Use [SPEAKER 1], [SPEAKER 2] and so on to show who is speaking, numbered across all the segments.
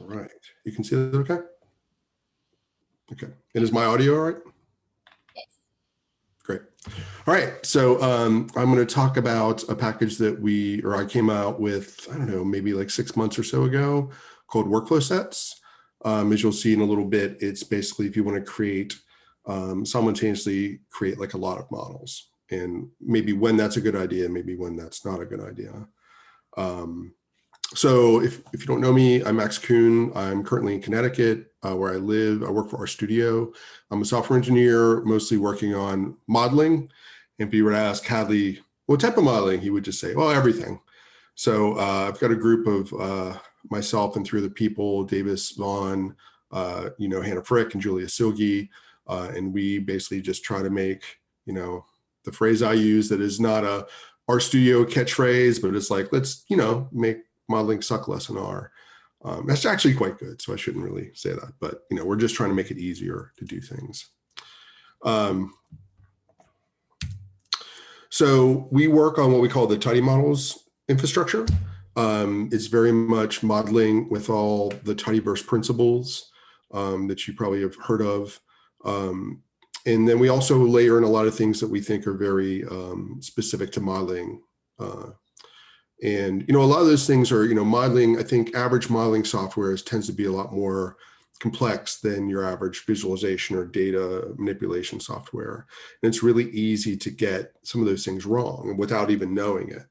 [SPEAKER 1] All right, you can see that okay? Okay, and is my audio all right?
[SPEAKER 2] Yes.
[SPEAKER 1] Great. All right, so um, I'm going to talk about a package that we, or I came out with, I don't know, maybe like six months or so ago called Workflow Sets. Um, as you'll see in a little bit, it's basically if you want to create, um, simultaneously create like a lot of models and maybe when that's a good idea, maybe when that's not a good idea. Um, so if, if you don't know me, I'm Max Kuhn. I'm currently in Connecticut uh, where I live. I work for RStudio. I'm a software engineer, mostly working on modeling. And if you were to ask Hadley, what type of modeling? He would just say, well, everything. So uh, I've got a group of uh, myself and three other people, Davis Vaughn, uh, you know, Hannah Frick and Julia Silge. Uh, and we basically just try to make, you know, the phrase I use that is not a RStudio catchphrase, but it's like, let's, you know, make modeling suck less in R. Um, that's actually quite good, so I shouldn't really say that, but you know, we're just trying to make it easier to do things. Um, so we work on what we call the tidy models infrastructure. Um, it's very much modeling with all the tidyverse principles um, that you probably have heard of. Um, and then we also layer in a lot of things that we think are very um, specific to modeling. Uh, and, you know, a lot of those things are, you know, modeling, I think average modeling software is, tends to be a lot more complex than your average visualization or data manipulation software. And it's really easy to get some of those things wrong without even knowing it.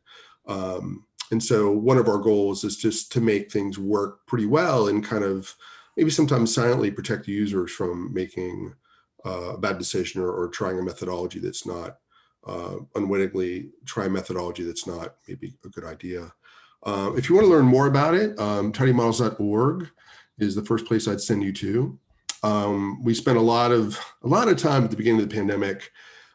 [SPEAKER 1] Um, and so one of our goals is just to make things work pretty well and kind of maybe sometimes silently protect users from making uh, a bad decision or, or trying a methodology that's not uh, unwittingly try methodology that's not maybe a good idea. Uh, if you want to learn more about it, um, tidymodels.org is the first place I'd send you to. Um, we spent a lot of a lot of time at the beginning of the pandemic.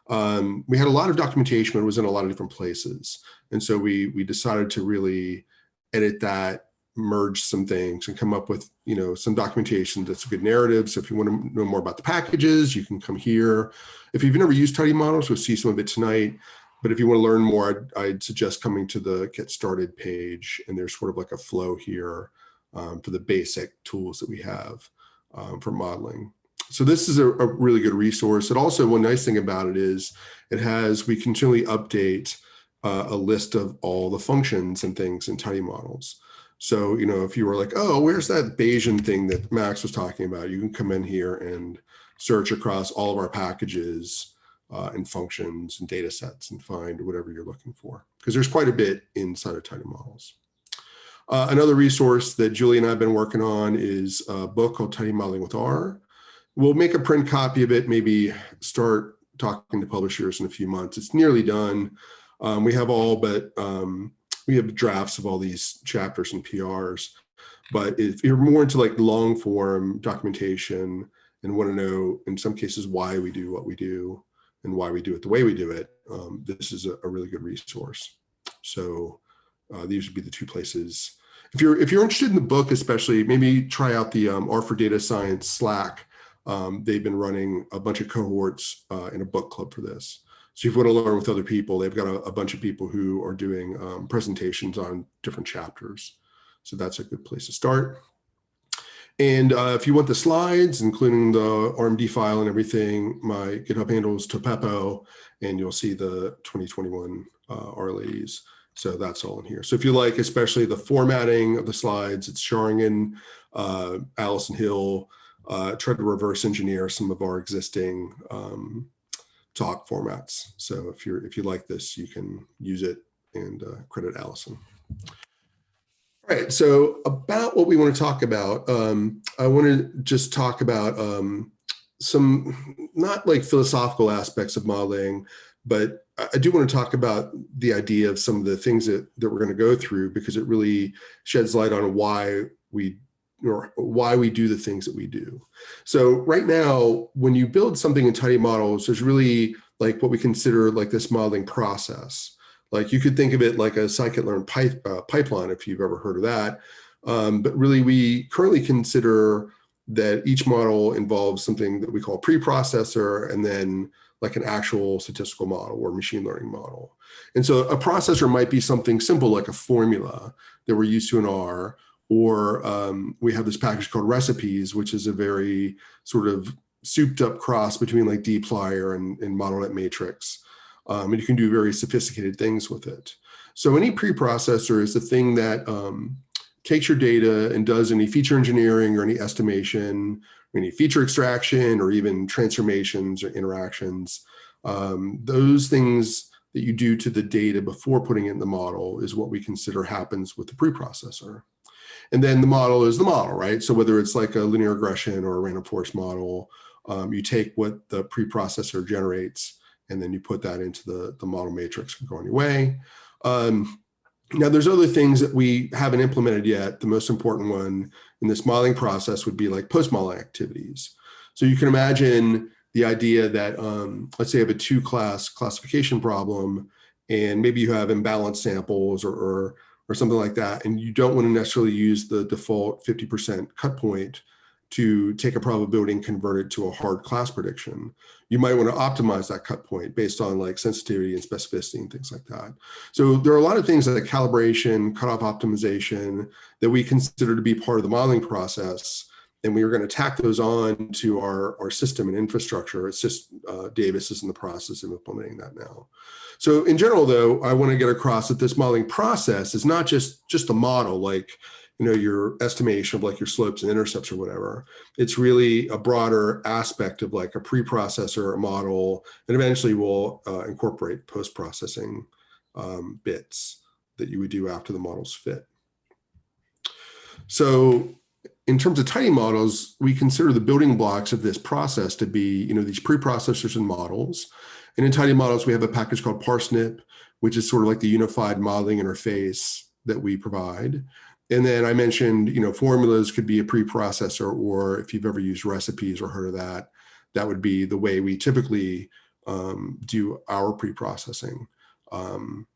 [SPEAKER 1] Um, we had a lot of documentation, but it was in a lot of different places. And so we we decided to really edit that merge some things and come up with, you know, some documentation that's a good narrative. So if you want to know more about the packages, you can come here. If you've never used tidy models, we'll see some of it tonight. But if you want to learn more, I'd, I'd suggest coming to the get started page. And there's sort of like a flow here um, for the basic tools that we have um, for modeling. So this is a, a, really good resource. And also one nice thing about it is it has, we continually update uh, a list of all the functions and things in tidy models. So, you know, if you were like, oh, where's that Bayesian thing that Max was talking about? You can come in here and search across all of our packages uh, and functions and data sets and find whatever you're looking for. Because there's quite a bit inside of Tidy Models. Uh, another resource that Julie and I have been working on is a book called Tidy Modeling with R. We'll make a print copy of it, maybe start talking to publishers in a few months. It's nearly done. Um, we have all but um, we have drafts of all these chapters and PRs. But if you're more into like long form documentation and want to know, in some cases, why we do what we do and why we do it the way we do it, um, this is a, a, really good resource. So uh, these would be the two places. If you're if you're interested in the book, especially, maybe try out the um, R for Data Science Slack. Um, they've been running a bunch of cohorts uh, in a book club for this. So if you want to learn with other people, they've got a, a bunch of people who are doing um, presentations on different chapters. So that's a good place to start. And uh, if you want the slides, including the RMD file and everything, my GitHub handle is Topepo, and you'll see the 2021 uh. So that's all in here. So if you like, especially the formatting of the slides, it's xaringan, uh, Alison Hill, uh, tried to reverse engineer some of our existing um, talk formats. So if you're if you like this, you can use it and uh, credit Alison. All right, so about what we want to talk about, um, I want to just talk about um, some not like philosophical aspects of modeling, but I do want to talk about the idea of some of the things that, that we're going to go through because it really sheds light on why we or why we do the things that we do. So right now, when you build something in tidy models, there's really like what we consider like this modeling process. Like you could think of it like a scikit-learn pipe, uh, pipeline, if you've ever heard of that. Um, but really, we currently consider that each model involves something that we call preprocessor and then like an actual statistical model or machine learning model. And so a processor might be something simple like a formula that we're used to in R, or um, we have this package called recipes, which is a very sort of souped up cross between like dplyr and, and model.matrix. Um, and you can do very sophisticated things with it. So any preprocessor is the thing that um, takes your data and does any feature engineering or any estimation, or any feature extraction, or even transformations or interactions. Um, those things that you do to the data before putting it in the model is what we consider happens with the preprocessor. And then the model is the model, right? So whether it's like a linear regression or a random forest model, um, you take what the preprocessor generates and then you put that into the, the model matrix and go on your way. Um, now there's other things that we haven't implemented yet. The most important one in this modeling process would be like post-modeling activities. So you can imagine the idea that, um, let's say you have a two class classification problem and maybe you have imbalanced samples or, or, or something like that. And you don't want to necessarily use the default 50% cut point to take a probability and convert it to a hard class prediction. You might want to optimize that cut point based on like sensitivity and specificity and things like that. So there are a lot of things like calibration, cutoff optimization that we consider to be part of the modeling process. And we are going to tack those on to our, our system and infrastructure. It's just uh, Davis is in the process of implementing that now. So in general, though, I want to get across that this modeling process is not just, just a model like you know, your estimation of like your slopes and intercepts or whatever. It's really a broader aspect of like a preprocessor model and eventually we'll uh, incorporate post-processing um, bits that you would do after the models fit. So in terms of tidy models, we consider the building blocks of this process to be, you know, these preprocessors and models. And in tidy models, we have a package called Parsnip, which is sort of like the unified modeling interface that we provide. And then I mentioned, you know, formulas could be a preprocessor, or if you've ever used recipes or heard of that, that would be the way we typically um, do our preprocessing. Um,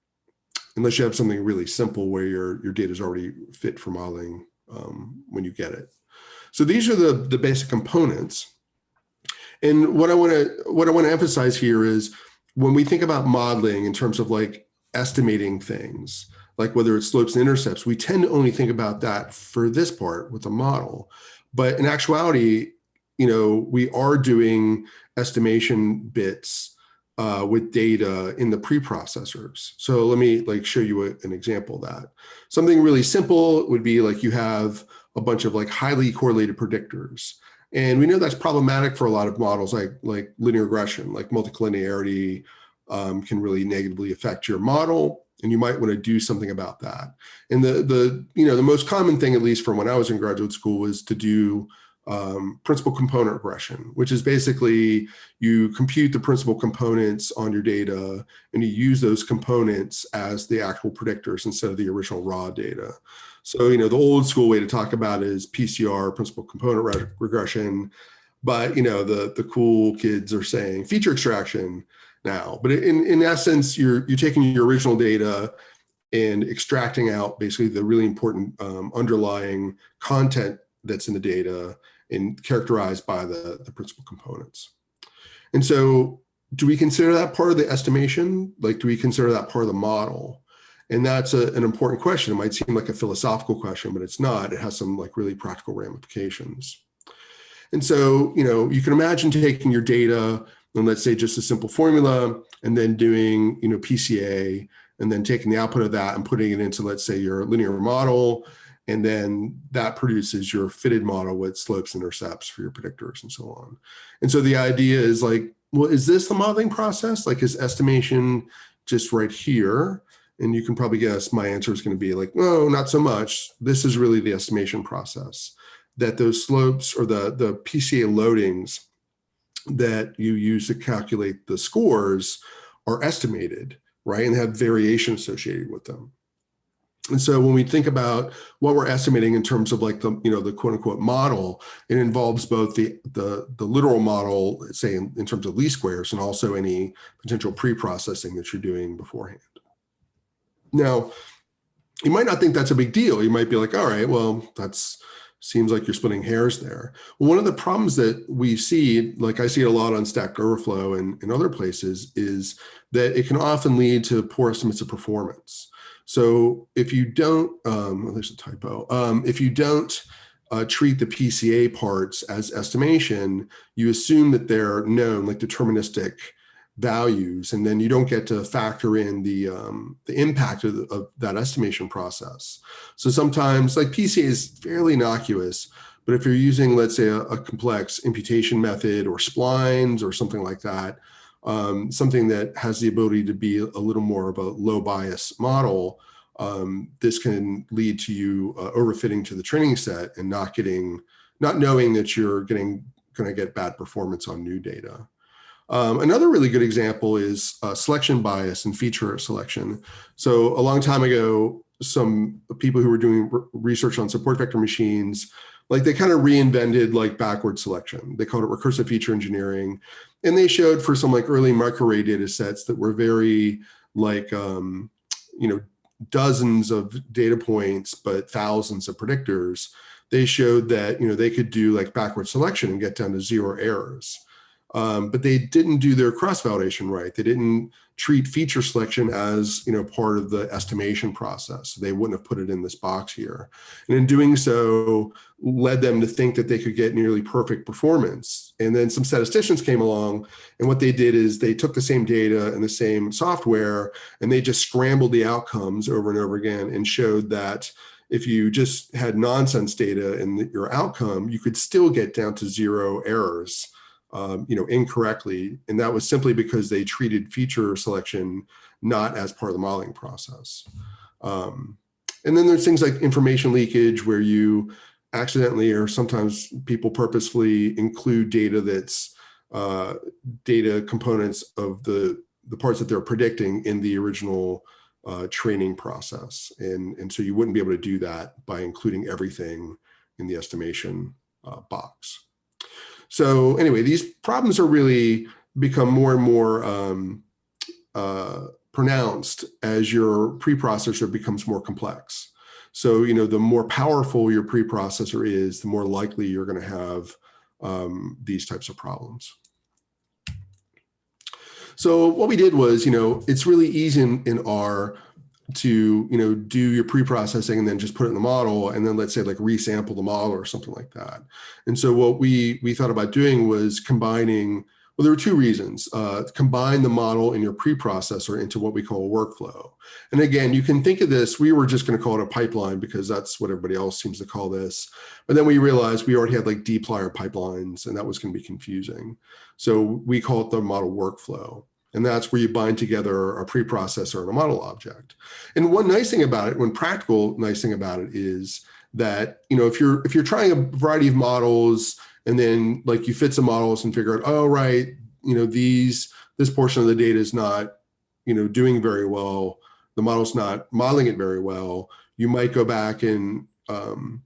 [SPEAKER 1] unless you have something really simple where your, your data is already fit for modeling um, when you get it. So these are the, the basic components. And what I want to what I want to emphasize here is when we think about modeling in terms of like estimating things, like whether it's slopes and intercepts, we tend to only think about that for this part with the model. But in actuality, you know, we are doing estimation bits uh, with data in the preprocessors. So let me like show you a, an example of that. Something really simple would be like you have a bunch of like highly correlated predictors. And we know that's problematic for a lot of models like, like linear regression, like multicollinearity um, can really negatively affect your model and you might want to do something about that. And the, the, you know, the most common thing, at least from when I was in graduate school, was to do um, principal component regression, which is basically you compute the principal components on your data and you use those components as the actual predictors instead of the original raw data. So, you know, the old school way to talk about is PCR, principal component re regression. But, you know, the, the cool kids are saying feature extraction now. But in, in essence, you're, you're taking your original data and extracting out basically the really important um, underlying content that's in the data and characterized by the, the principal components. And so do we consider that part of the estimation? Like, do we consider that part of the model? And that's a, an important question. It might seem like a philosophical question, but it's not. It has some like really practical ramifications. And so, you know, you can imagine taking your data and let's say just a simple formula and then doing, you know, PCA and then taking the output of that and putting it into, let's say your linear model. And then that produces your fitted model with slopes, intercepts for your predictors and so on. And so the idea is like, well, is this the modeling process? Like is estimation just right here? And you can probably guess my answer is going to be like, no, not so much. This is really the estimation process that those slopes or the, the PCA loadings that you use to calculate the scores are estimated, right? And have variation associated with them. And so when we think about what we're estimating in terms of like the, you know, the quote unquote model, it involves both the, the, the literal model, say in, in terms of least squares and also any potential pre-processing that you're doing beforehand. Now, you might not think that's a big deal. You might be like, all right, well, that's, seems like you're splitting hairs there. One of the problems that we see, like I see it a lot on Stack Overflow and in other places, is that it can often lead to poor estimates of performance. So if you don't, um, well, there's a typo. Um, if you don't uh, treat the PCA parts as estimation, you assume that they're known, like deterministic values, and then you don't get to factor in the um, the impact of, the, of, that estimation process. So sometimes, like PCA is fairly innocuous, but if you're using, let's say, a, a complex imputation method or splines or something like that, um, something that has the ability to be a little more of a low bias model, um, this can lead to you uh, overfitting to the training set and not getting, not knowing that you're getting going to get bad performance on new data. Um, another really good example is uh, selection bias and feature selection. So a long time ago, some people who were doing research on support vector machines, like they kind of reinvented like backward selection. They called it recursive feature engineering. And they showed for some like early microarray data sets that were very like, um, you know, dozens of data points, but thousands of predictors, they showed that, you know, they could do like backward selection and get down to zero errors. Um, but they didn't do their cross validation right. They didn't treat feature selection as you know part of the estimation process. They wouldn't have put it in this box here. And in doing so, led them to think that they could get nearly perfect performance. And then some statisticians came along and what they did is they took the same data and the same software and they just scrambled the outcomes over and over again and showed that if you just had nonsense data in your outcome, you could still get down to zero errors um, you know, incorrectly. And that was simply because they treated feature selection not as part of the modeling process. Um, and then there's things like information leakage where you accidentally or sometimes people purposefully include data that's uh, data components of the, the parts that they're predicting in the original uh, training process. And, and so you wouldn't be able to do that by including everything in the estimation uh, box. So anyway, these problems are really become more and more um, uh, pronounced as your preprocessor becomes more complex. So, you know, the more powerful your preprocessor is, the more likely you're going to have um, these types of problems. So what we did was, you know, it's really easy in, in R to you know do your pre-processing and then just put it in the model and then let's say like resample the model or something like that. And so what we we thought about doing was combining well there were two reasons uh, combine the model in your pre-processor into what we call a workflow. And again you can think of this we were just going to call it a pipeline because that's what everybody else seems to call this. But then we realized we already had like dplyr pipelines and that was going to be confusing. So we call it the model workflow and that's where you bind together a preprocessor and a model object. And one nice thing about it, one practical nice thing about it is that, you know, if you're if you're trying a variety of models and then like you fit some models and figure out, oh, right, you know, these this portion of the data is not, you know, doing very well. The model's not modeling it very well. You might go back and um,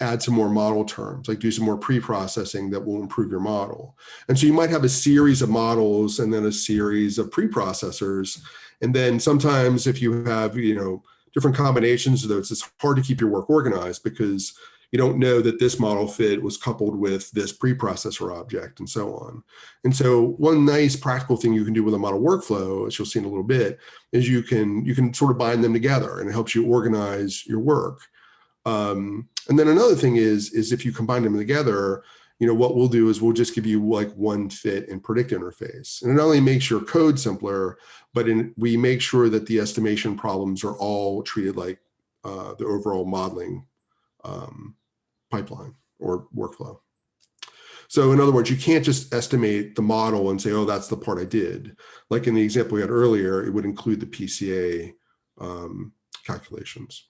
[SPEAKER 1] add some more model terms, like do some more pre-processing that will improve your model. And so you might have a series of models and then a series of pre-processors. And then sometimes if you have, you know, different combinations of those, it's hard to keep your work organized because you don't know that this model fit was coupled with this preprocessor object and so on. And so one nice practical thing you can do with a model workflow, as you'll see in a little bit, is you can you can sort of bind them together and it helps you organize your work. Um, and then another thing is, is if you combine them together, you know, what we'll do is we'll just give you like one fit and predict interface. And it not only makes your code simpler, but in, we make sure that the estimation problems are all treated like uh, the overall modeling um, pipeline or workflow. So in other words, you can't just estimate the model and say, oh, that's the part I did. Like in the example we had earlier, it would include the PCA um, calculations.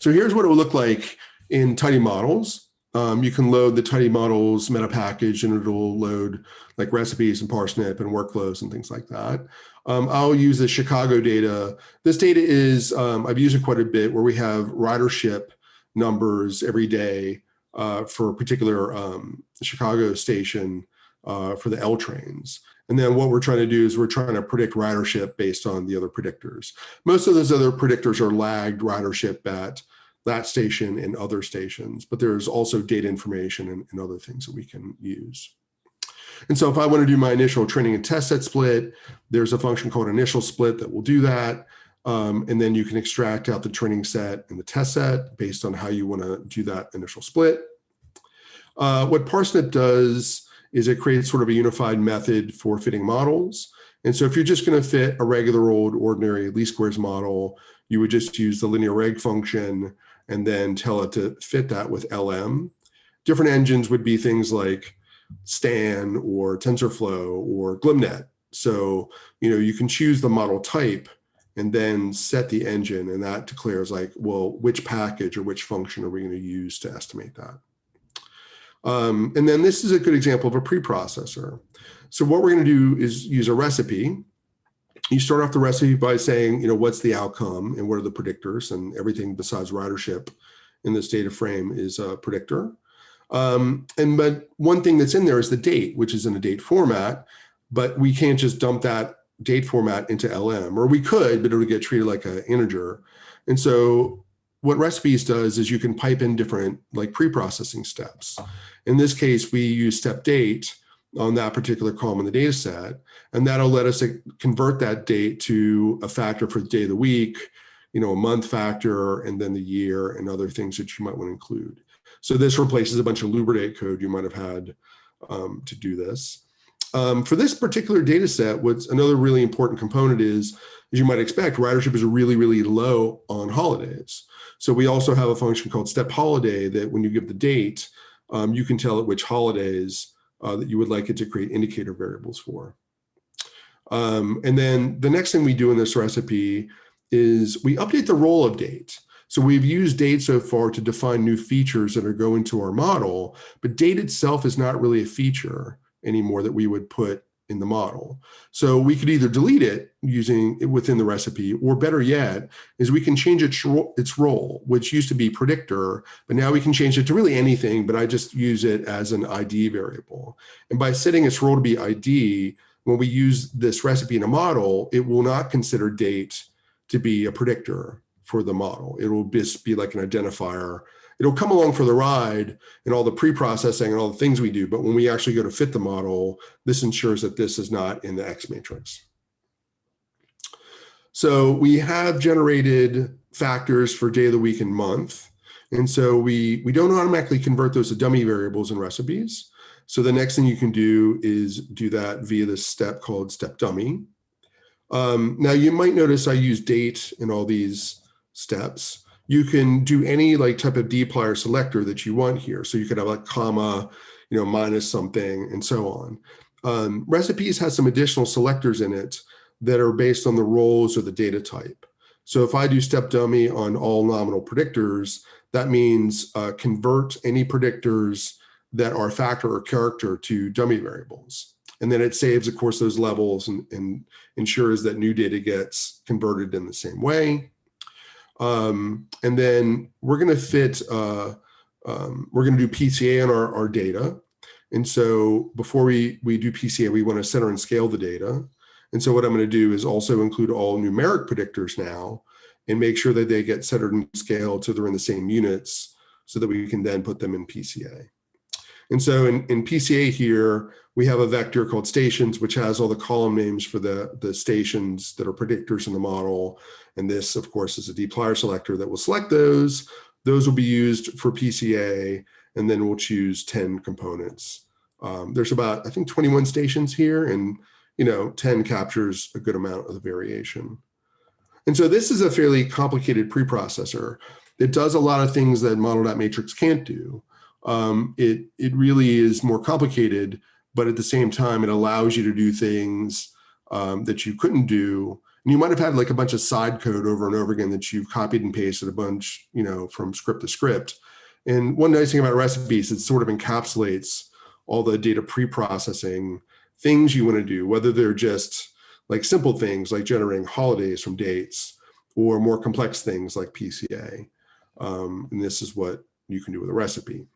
[SPEAKER 1] So here's what it will look like in Tidy Models. Um, you can load the Tidy Models meta package and it'll load like recipes and parsnip and workflows and things like that. Um, I'll use the Chicago data. This data is, um, I've used it quite a bit where we have ridership numbers every day uh, for a particular um, Chicago station uh, for the L trains. And then what we're trying to do is we're trying to predict ridership based on the other predictors. Most of those other predictors are lagged ridership at that station and other stations, but there's also data information and, and other things that we can use. And so if I want to do my initial training and test set split, there's a function called initial split that will do that. Um, and then you can extract out the training set and the test set based on how you want to do that initial split. Uh, what Parsnip does is it creates sort of a unified method for fitting models. And so if you're just going to fit a regular old ordinary least squares model, you would just use the linear reg function and then tell it to fit that with LM. Different engines would be things like Stan or TensorFlow or glmnet. So, you know, you can choose the model type and then set the engine and that declares like, well, which package or which function are we going to use to estimate that? Um, and then this is a good example of a preprocessor. So what we're going to do is use a recipe. You start off the recipe by saying, you know, what's the outcome and what are the predictors and everything besides ridership in this data frame is a predictor. Um, and but one thing that's in there is the date, which is in a date format, but we can't just dump that date format into LM, or we could, but it would get treated like an integer. And so what recipes does is you can pipe in different like pre-processing steps. In this case, we use step date on that particular column in the data set, and that'll let us convert that date to a factor for the day of the week, you know, a month factor, and then the year and other things that you might want to include. So this replaces a bunch of Lubridate code you might have had um, to do this. Um, for this particular data set, what's another really important component is, as you might expect, ridership is really, really low on holidays. So we also have a function called step holiday that when you give the date, um, you can tell it which holidays uh, that you would like it to create indicator variables for. Um, and then the next thing we do in this recipe is we update the role of date. So we've used date so far to define new features that are going to our model, but date itself is not really a feature anymore that we would put in the model. So we could either delete it using it within the recipe, or better yet, is we can change its, its role, which used to be predictor, but now we can change it to really anything, but I just use it as an ID variable. And by setting its role to be ID, when we use this recipe in a model, it will not consider date to be a predictor for the model. It will just be like an identifier it'll come along for the ride and all the pre-processing and all the things we do. But when we actually go to fit the model, this ensures that this is not in the X matrix. So we have generated factors for day of the week and month. And so we, we don't automatically convert those to dummy variables and recipes. So the next thing you can do is do that via this step called step dummy. Um, now you might notice I use date in all these steps you can do any like type of dplyr selector that you want here. So you could have like comma, you know, minus something and so on. Um, recipes has some additional selectors in it that are based on the roles or the data type. So if I do step dummy on all nominal predictors, that means uh, convert any predictors that are factor or character to dummy variables. And then it saves, of course, those levels and, and ensures that new data gets converted in the same way. Um, and then we're going to fit, uh, um, we're going to do PCA on our, our data. And so before we, we do PCA, we want to center and scale the data. And so what I'm going to do is also include all numeric predictors now and make sure that they get centered and scaled so they're in the same units so that we can then put them in PCA. And so in, in PCA here, we have a vector called stations, which has all the column names for the, the stations that are predictors in the model. And this, of course, is a dplyr selector that will select those. Those will be used for PCA, and then we'll choose 10 components. Um, there's about, I think, 21 stations here, and you know, 10 captures a good amount of the variation. And so this is a fairly complicated preprocessor. It does a lot of things that model.matrix can't do. Um, it, it really is more complicated, but at the same time, it allows you to do things um, that you couldn't do and you might have had like a bunch of side code over and over again that you've copied and pasted a bunch, you know, from script to script. And one nice thing about recipes, it sort of encapsulates all the data pre-processing things you want to do, whether they're just like simple things like generating holidays from dates or more complex things like PCA. Um, and this is what you can do with a recipe.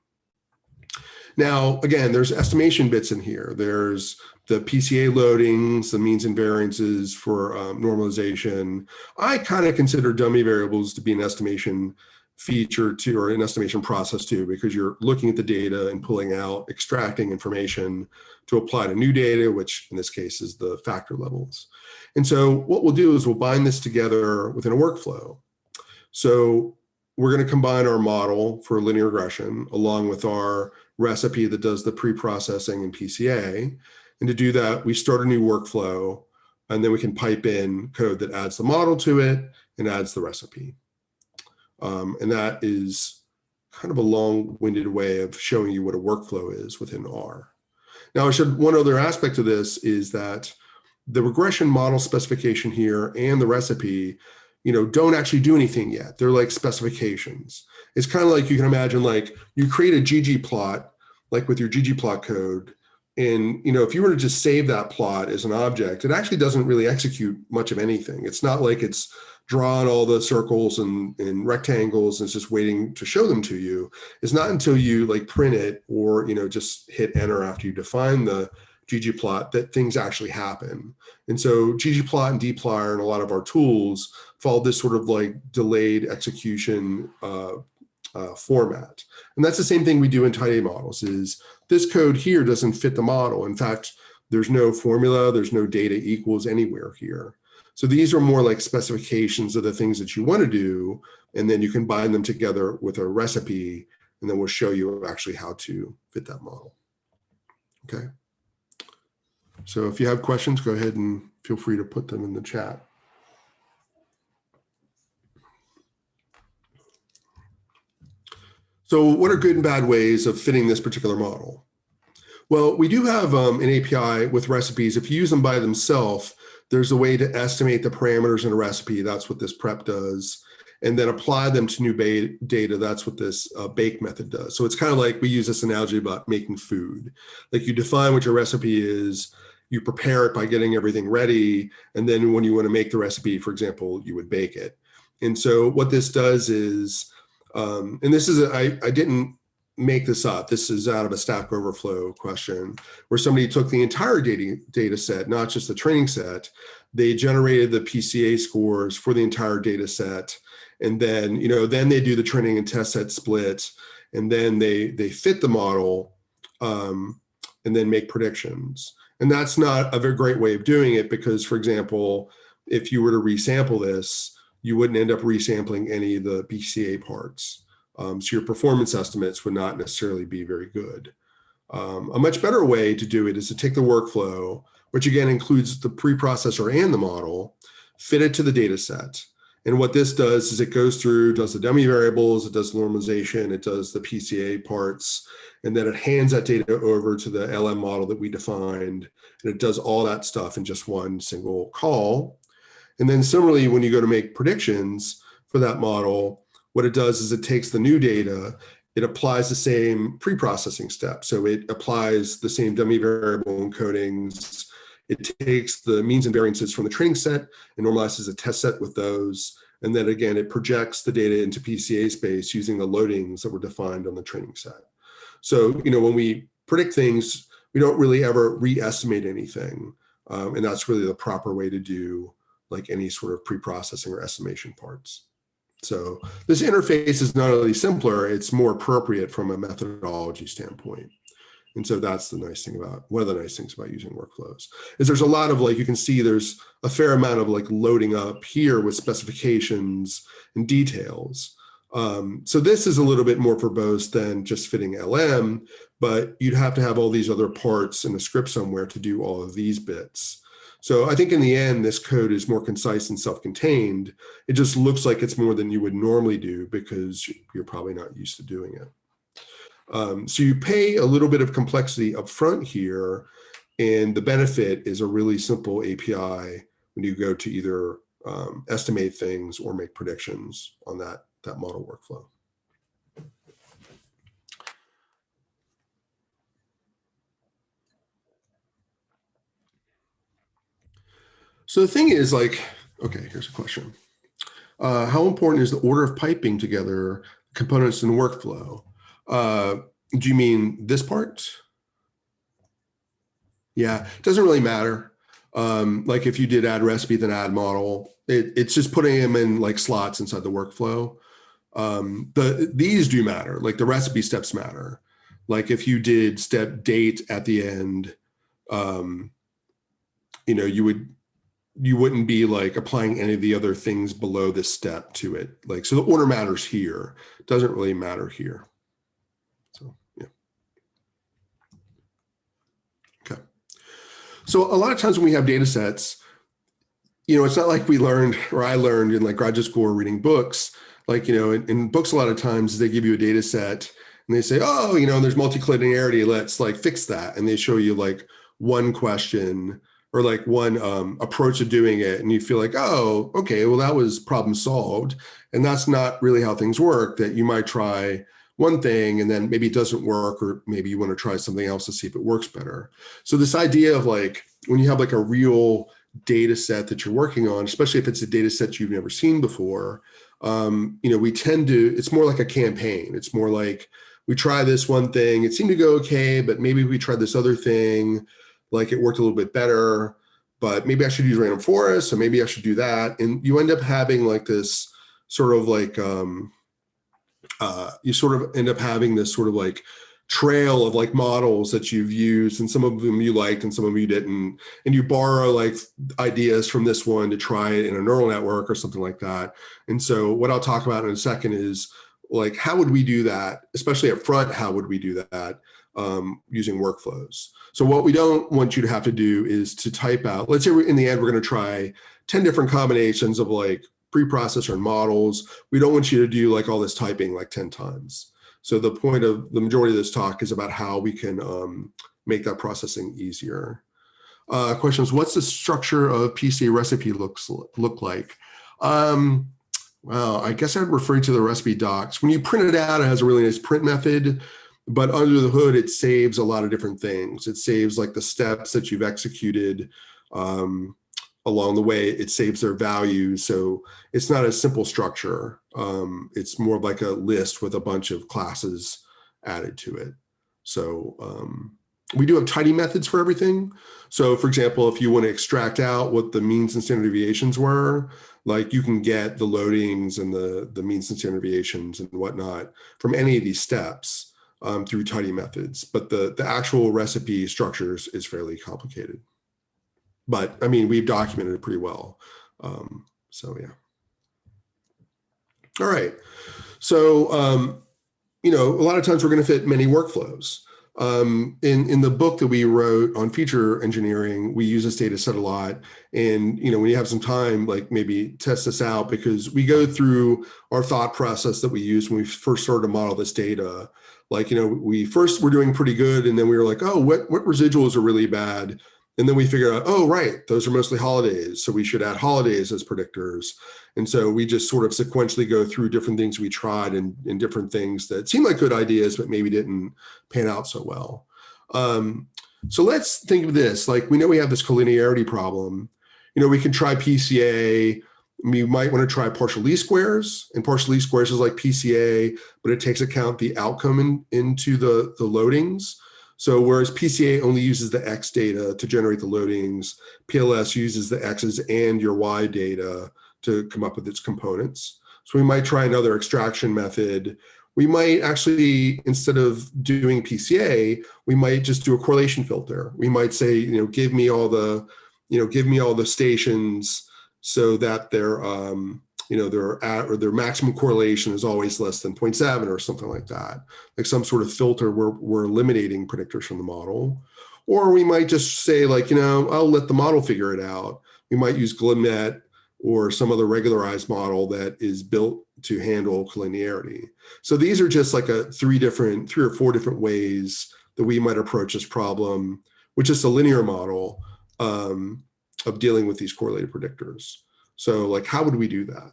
[SPEAKER 1] Now, again, there's estimation bits in here. There's the PCA loadings, the means and variances for um, normalization. I kind of consider dummy variables to be an estimation feature to or an estimation process too, because you're looking at the data and pulling out, extracting information to apply to new data, which in this case is the factor levels. And so what we'll do is we'll bind this together within a workflow. So we're going to combine our model for linear regression along with our recipe that does the pre-processing and PCA. And to do that, we start a new workflow and then we can pipe in code that adds the model to it and adds the recipe. Um, and that is kind of a long-winded way of showing you what a workflow is within R. Now, I should one other aspect of this is that the regression model specification here and the recipe, you know, don't actually do anything yet. They're like specifications. It's kind of like you can imagine like you create a ggplot, like with your ggplot code, and you know, if you were to just save that plot as an object, it actually doesn't really execute much of anything. It's not like it's drawn all the circles and, and rectangles and it's just waiting to show them to you. It's not until you like print it or, you know, just hit enter after you define the ggplot that things actually happen. And so ggplot and dplyr and a lot of our tools follow this sort of like delayed execution uh, uh, format. And that's the same thing we do in tidy models is this code here doesn't fit the model. In fact, there's no formula, there's no data equals anywhere here. So these are more like specifications of the things that you want to do, and then you can bind them together with a recipe, and then we'll show you actually how to fit that model. Okay. So if you have questions, go ahead and feel free to put them in the chat. So what are good and bad ways of fitting this particular model? Well, we do have um, an API with recipes. If you use them by themselves, there's a way to estimate the parameters in a recipe. That's what this prep does. And then apply them to new data. That's what this uh, bake method does. So it's kind of like we use this analogy about making food. Like you define what your recipe is, you prepare it by getting everything ready. And then when you want to make the recipe, for example, you would bake it. And so what this does is, um, and this is, a, I, I didn't make this up. This is out of a Stack Overflow question where somebody took the entire data, data set, not just the training set. They generated the PCA scores for the entire data set. And then, you know, then they do the training and test set split. And then they, they fit the model um, and then make predictions. And that's not a very great way of doing it because, for example, if you were to resample this, you wouldn't end up resampling any of the PCA parts. Um, so your performance estimates would not necessarily be very good. Um, a much better way to do it is to take the workflow, which again includes the preprocessor and the model, fit it to the data set. And what this does is it goes through, does the dummy variables, it does normalization, it does the PCA parts, and then it hands that data over to the LM model that we defined. And it does all that stuff in just one single call. And then similarly, when you go to make predictions for that model, what it does is it takes the new data, it applies the same pre-processing step. So it applies the same dummy variable encodings. It takes the means and variances from the training set and normalizes a test set with those. And then again, it projects the data into PCA space using the loadings that were defined on the training set. So, you know, when we predict things, we don't really ever re-estimate anything. Um, and that's really the proper way to do like any sort of pre-processing or estimation parts. So this interface is not only simpler, it's more appropriate from a methodology standpoint. And so that's the nice thing about, one of the nice things about using workflows is there's a lot of like, you can see there's a fair amount of like loading up here with specifications and details. Um, so this is a little bit more verbose than just fitting LM, but you'd have to have all these other parts in a script somewhere to do all of these bits. So I think in the end, this code is more concise and self-contained. It just looks like it's more than you would normally do because you're probably not used to doing it. Um, so you pay a little bit of complexity up front here, and the benefit is a really simple API when you go to either um, estimate things or make predictions on that, that model workflow. So the thing is like, okay, here's a question. Uh, how important is the order of piping together components in the workflow? Uh, do you mean this part? Yeah, it doesn't really matter. Um, like if you did add recipe, then add model, it, it's just putting them in like slots inside the workflow. Um, the these do matter, like the recipe steps matter. Like if you did step date at the end, um, you know, you would you wouldn't be like applying any of the other things below this step to it. Like, so the order matters here, doesn't really matter here. So, yeah. Okay. So a lot of times when we have data sets, you know, it's not like we learned or I learned in like graduate school or reading books. Like, you know, in, in books, a lot of times they give you a data set and they say, oh, you know, there's multicollinearity, let's like fix that. And they show you like one question or like one um, approach of doing it and you feel like, oh, okay, well, that was problem solved. And that's not really how things work, that you might try one thing and then maybe it doesn't work, or maybe you want to try something else to see if it works better. So this idea of like, when you have like a real data set that you're working on, especially if it's a data set you've never seen before, um, you know, we tend to, it's more like a campaign. It's more like we try this one thing, it seemed to go okay, but maybe we tried this other thing like it worked a little bit better, but maybe I should use random forest, so maybe I should do that. And you end up having like this sort of like, um, uh, you sort of end up having this sort of like trail of like models that you've used and some of them you liked and some of them you didn't. And you borrow like ideas from this one to try it in a neural network or something like that. And so what I'll talk about in a second is like, how would we do that? Especially up front, how would we do that? um, using workflows. So what we don't want you to have to do is to type out, let's say in the end, we're gonna try 10 different combinations of like preprocessor and models. We don't want you to do like all this typing like 10 times. So the point of the majority of this talk is about how we can um, make that processing easier. Uh, questions, what's the structure of PC recipe looks look like? Um, well, I guess I'd refer to the recipe docs. When you print it out, it has a really nice print method but under the hood, it saves a lot of different things. It saves like the steps that you've executed um, along the way. It saves their values. So it's not a simple structure. Um, it's more like a list with a bunch of classes added to it. So um, we do have tidy methods for everything. So for example, if you want to extract out what the means and standard deviations were, like you can get the loadings and the, the means and standard deviations and whatnot from any of these steps um, through tidy methods, but the, the actual recipe structures is fairly complicated. But I mean, we've documented it pretty well. Um, so yeah. All right. So, um, you know, a lot of times we're going to fit many workflows. Um, in, in the book that we wrote on feature engineering, we use this data set a lot. And, you know, when you have some time, like maybe test this out because we go through our thought process that we use when we first started to model this data like, you know, we first were doing pretty good and then we were like, oh, what, what residuals are really bad? And then we figure out, oh, right, those are mostly holidays. So we should add holidays as predictors. And so we just sort of sequentially go through different things we tried and, and different things that seemed like good ideas, but maybe didn't pan out so well. Um, so let's think of this, like we know we have this collinearity problem. You know, we can try PCA, you might want to try partial least squares and partial least squares is like PCA, but it takes account the outcome in, into the, the loadings. So whereas PCA only uses the X data to generate the loadings, PLS uses the X's and your Y data to come up with its components. So we might try another extraction method. We might actually, instead of doing PCA, we might just do a correlation filter. We might say, you know, give me all the, you know, give me all the stations so that their um, you know their at or their maximum correlation is always less than 0.7 or something like that. Like some sort of filter where we're eliminating predictors from the model. Or we might just say like you know I'll let the model figure it out. We might use glmnet or some other regularized model that is built to handle collinearity so these are just like a three different three or four different ways that we might approach this problem which is a linear model. Um, of dealing with these correlated predictors. So like, how would we do that?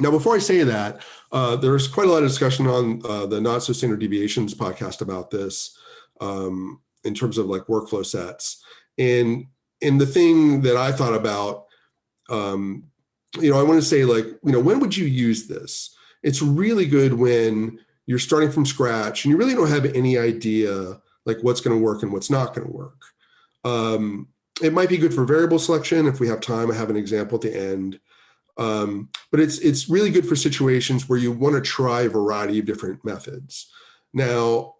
[SPEAKER 1] Now, before I say that, uh, there's quite a lot of discussion on uh, the Not So Standard Deviations podcast about this um, in terms of like workflow sets. And, and the thing that I thought about, um, you know, I want to say like, you know, when would you use this? It's really good when you're starting from scratch and you really don't have any idea like what's going to work and what's not going to work. Um, it might be good for variable selection. If we have time, I have an example at the end. Um, but it's it's really good for situations where you want to try a variety of different methods. Now,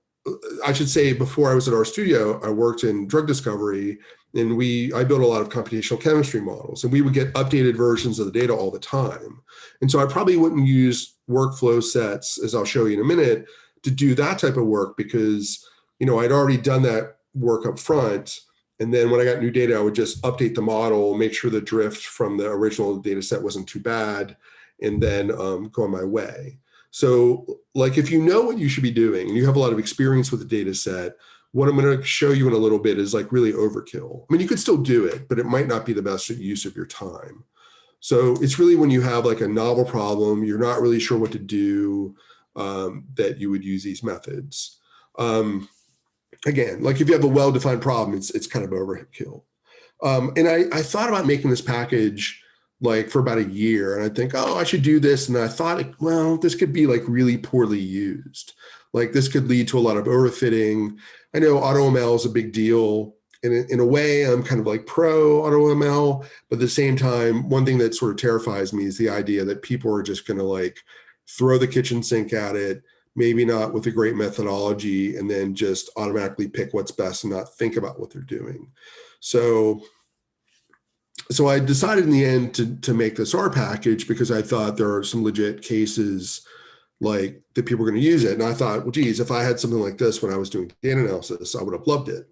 [SPEAKER 1] I should say before I was at RStudio, I worked in drug discovery and we I built a lot of computational chemistry models and we would get updated versions of the data all the time. And so I probably wouldn't use workflow sets, as I'll show you in a minute, to do that type of work because you know I'd already done that work up front. And then when I got new data, I would just update the model, make sure the drift from the original data set wasn't too bad, and then um, go on my way. So like if you know what you should be doing and you have a lot of experience with the data set, what I'm going to show you in a little bit is like really overkill. I mean, you could still do it, but it might not be the best use of your time. So it's really when you have like a novel problem, you're not really sure what to do, um, that you would use these methods. Um, again, like if you have a well-defined problem, it's, it's kind of overkill. Um, and I, I thought about making this package like for about a year and I think, oh, I should do this. And I thought, well, this could be like really poorly used. Like this could lead to a lot of overfitting. I know AutoML is a big deal. And in, in a way, I'm kind of like pro AutoML, but at the same time, one thing that sort of terrifies me is the idea that people are just going to like throw the kitchen sink at it, maybe not with a great methodology, and then just automatically pick what's best and not think about what they're doing. So so I decided in the end to, to make this R package because I thought there are some legit cases like that people are going to use it. And I thought, well, geez, if I had something like this when I was doing data analysis, I would have loved it.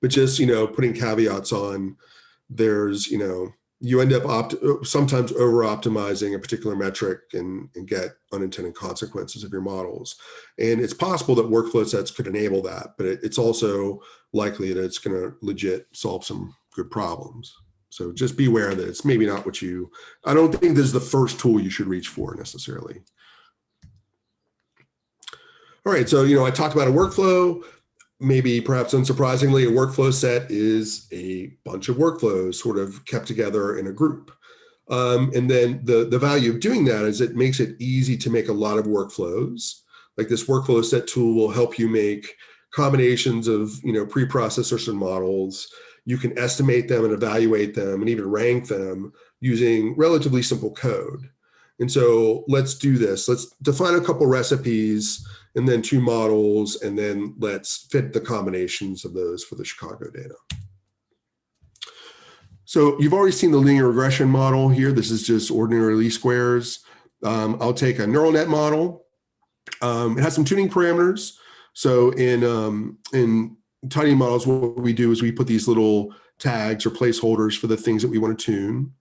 [SPEAKER 1] But just, you know, putting caveats on, there's, you know, you end up opt uh, sometimes over optimizing a particular metric and, and get unintended consequences of your models. And it's possible that workflow sets could enable that, but it, it's also likely that it's going to legit solve some good problems. So just be aware that it's maybe not what you, I don't think this is the first tool you should reach for necessarily. All right, so, you know, I talked about a workflow, maybe perhaps unsurprisingly, a workflow set is a bunch of workflows sort of kept together in a group. Um, and then the, the value of doing that is it makes it easy to make a lot of workflows. Like this workflow set tool will help you make combinations of, you know, preprocessors and models, you can estimate them and evaluate them and even rank them using relatively simple code. And so let's do this. Let's define a couple recipes and then two models, and then let's fit the combinations of those for the Chicago data. So you've already seen the linear regression model here. This is just ordinary least squares. Um, I'll take a neural net model. Um, it has some tuning parameters. So in, um, in tidy models, what we do is we put these little tags or placeholders for the things that we want to tune.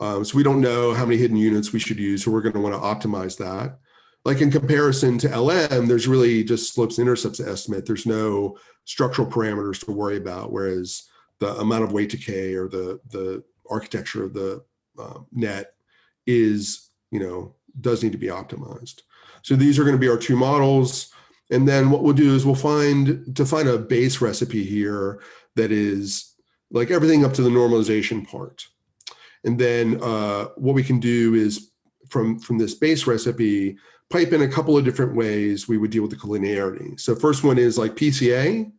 [SPEAKER 1] Um, so we don't know how many hidden units we should use, so we're going to want to optimize that. Like in comparison to LM, there's really just slopes and intercepts estimate. There's no structural parameters to worry about, whereas the amount of weight decay or the, the architecture of the uh, net is, you know, does need to be optimized. So these are going to be our two models. And then what we'll do is we'll find, to find a base recipe here that is like everything up to the normalization part. And then uh, what we can do is from, from this base recipe, pipe in a couple of different ways we would deal with the collinearity. So first one is like PCA,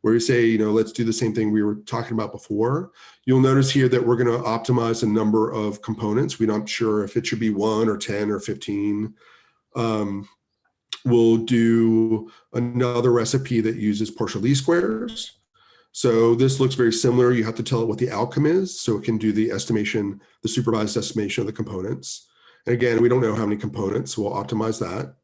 [SPEAKER 1] where we say, you know, let's do the same thing we were talking about before. You'll notice here that we're going to optimize a number of components. We're not sure if it should be one or 10 or 15. Um, we'll do another recipe that uses partial least squares. So this looks very similar. You have to tell it what the outcome is. So it can do the estimation, the supervised estimation of the components. And again, we don't know how many components, so we'll optimize that.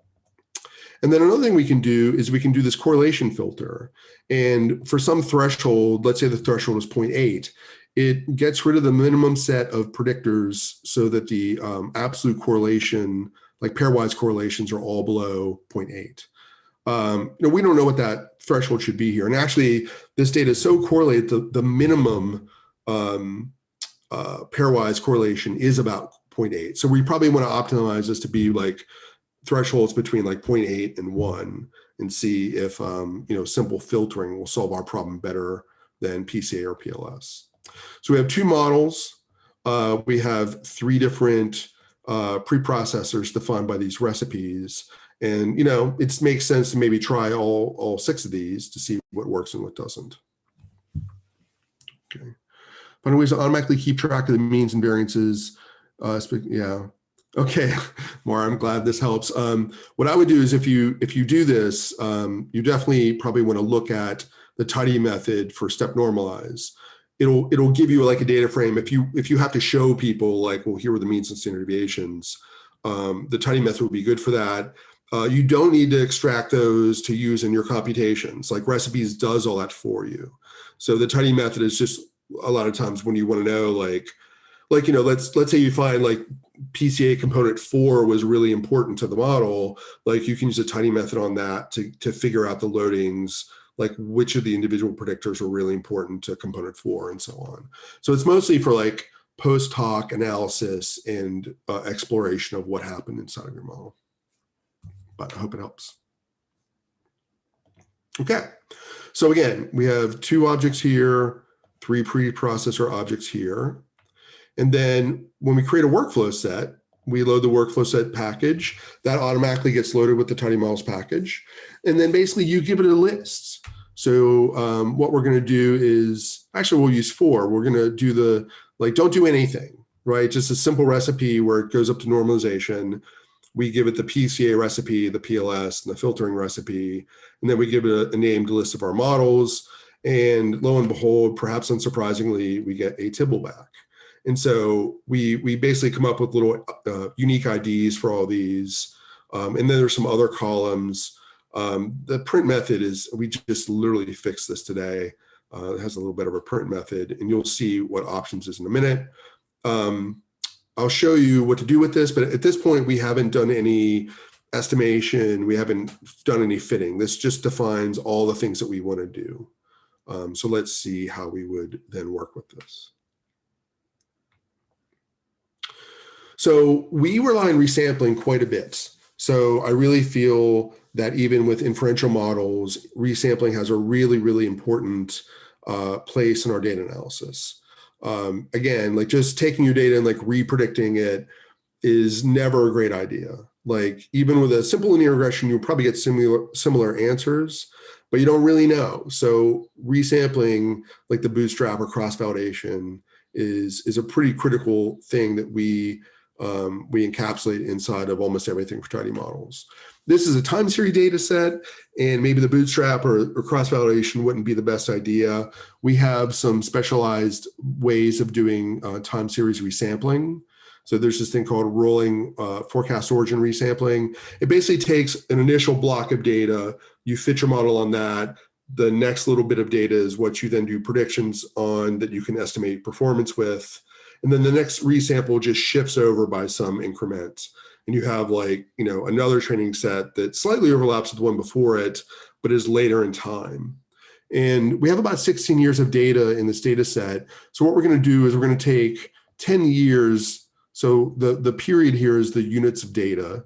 [SPEAKER 1] And then another thing we can do is we can do this correlation filter. And for some threshold, let's say the threshold is 0.8, it gets rid of the minimum set of predictors so that the um, absolute correlation like pairwise correlations are all below 0.8. Um, you know, we don't know what that threshold should be here. And actually, this data is so correlated, the, the minimum um, uh, pairwise correlation is about 0.8. So we probably want to optimize this to be like thresholds between like 0.8 and 1 and see if, um, you know, simple filtering will solve our problem better than PCA or PLS. So we have two models. Uh, we have three different uh, preprocessors defined by these recipes. And, you know, it makes sense to maybe try all, all six of these to see what works and what doesn't. Okay. Find ways to automatically keep track of the means and variances. Uh, yeah. Okay, Maura, I'm glad this helps. Um, what I would do is if you if you do this, um, you definitely probably want to look at the tidy method for step normalize. It'll it'll give you like a data frame. If you if you have to show people like, well, here are the means and standard deviations, um, the tidy method would be good for that. Uh, you don't need to extract those to use in your computations. Like recipes does all that for you. So the tidy method is just a lot of times when you want to know like, like, you know, let's let's say you find like PCA component four was really important to the model, like you can use a tidy method on that to, to figure out the loadings, like which of the individual predictors are really important to component four and so on. So it's mostly for like post hoc analysis and uh, exploration of what happened inside of your model. But I hope it helps. Okay, so again, we have two objects here, three preprocessor objects here. And then when we create a workflow set, we load the workflow set package that automatically gets loaded with the tidy models package. And then basically you give it a list. So um, what we're going to do is actually we'll use four. We're going to do the like don't do anything, right? Just a simple recipe where it goes up to normalization. We give it the PCA recipe, the PLS, and the filtering recipe, and then we give it a, a named list of our models. And lo and behold, perhaps unsurprisingly, we get a Tibble back. And so we we basically come up with little uh, unique IDs for all these. Um, and then there's some other columns. Um, the print method is, we just literally fixed this today. Uh, it has a little bit of a print method and you'll see what options is in a minute. Um, I'll show you what to do with this, but at this point we haven't done any estimation. We haven't done any fitting. This just defines all the things that we want to do. Um, so let's see how we would then work with this. So we rely on resampling quite a bit. So I really feel that even with inferential models, resampling has a really, really important uh, place in our data analysis. Um, again, like just taking your data and like repredicting it is never a great idea. Like even with a simple linear regression, you'll probably get similar similar answers, but you don't really know. So resampling like the bootstrap or cross validation is is a pretty critical thing that we um, we encapsulate inside of almost everything for tidy models. This is a time series data set, and maybe the bootstrap or, or cross-validation wouldn't be the best idea. We have some specialized ways of doing uh, time series resampling. So there's this thing called rolling uh, forecast origin resampling. It basically takes an initial block of data, you fit your model on that, the next little bit of data is what you then do predictions on that you can estimate performance with. And then the next resample just shifts over by some increment. And you have like, you know, another training set that slightly overlaps with the one before it, but is later in time. And we have about 16 years of data in this data set. So what we're going to do is we're going to take 10 years. So the, the period here is the units of data.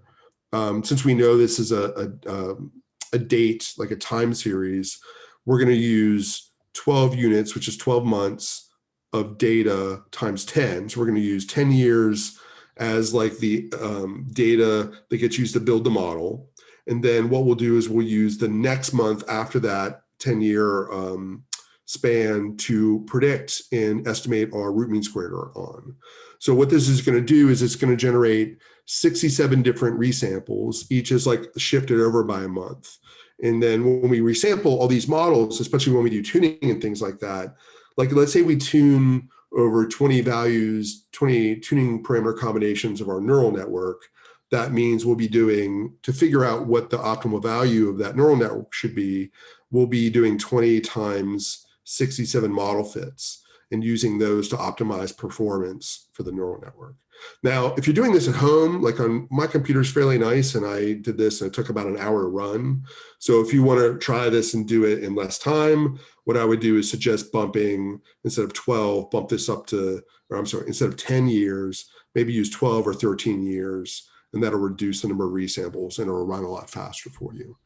[SPEAKER 1] Um, since we know this is a, a, um, a date, like a time series, we're going to use 12 units, which is 12 months of data times 10. So we're going to use 10 years as like the um, data that gets used to build the model. And then what we'll do is we'll use the next month after that 10 year um, span to predict and estimate our root mean squared error on. So what this is going to do is it's going to generate 67 different resamples. Each is like shifted over by a month. And then when we resample all these models, especially when we do tuning and things like that, like let's say we tune over 20 values, 20 tuning parameter combinations of our neural network, that means we'll be doing, to figure out what the optimal value of that neural network should be, we'll be doing 20 times 67 model fits and using those to optimize performance for the neural network. Now, if you're doing this at home, like on my computer is fairly nice and I did this and it took about an hour to run. So if you want to try this and do it in less time, what I would do is suggest bumping instead of 12, bump this up to, or I'm sorry, instead of 10 years, maybe use 12 or 13 years and that'll reduce the number of resamples and it'll run a lot faster for you.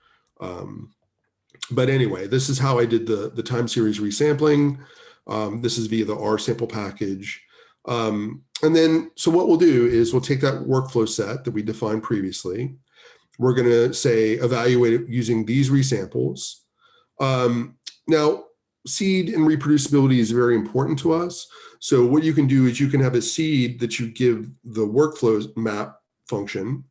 [SPEAKER 1] Um, but anyway, this is how I did the, the time series resampling. Um, this is via the rsample package. Um, and then, so what we'll do is we'll take that workflow set that we defined previously. We're going to say evaluate it using these resamples. Um, now, seed and reproducibility is very important to us. So what you can do is you can have a seed that you give the workflow map function,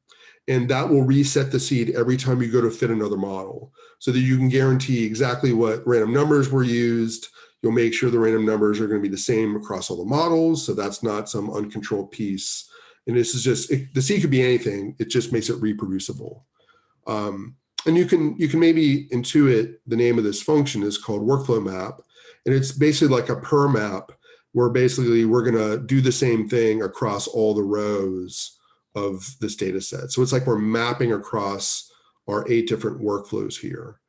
[SPEAKER 1] and that will reset the seed every time you go to fit another model so that you can guarantee exactly what random numbers were used. You'll make sure the random numbers are going to be the same across all the models. So that's not some uncontrolled piece. And this is just, it, the seed could be anything. It just makes it reproducible. Um, and you can you can maybe intuit the name of this function is called workflow map. And it's basically like a purrr map where basically we're going to do the same thing across all the rows of this data set. So it's like we're mapping across our eight different workflows here.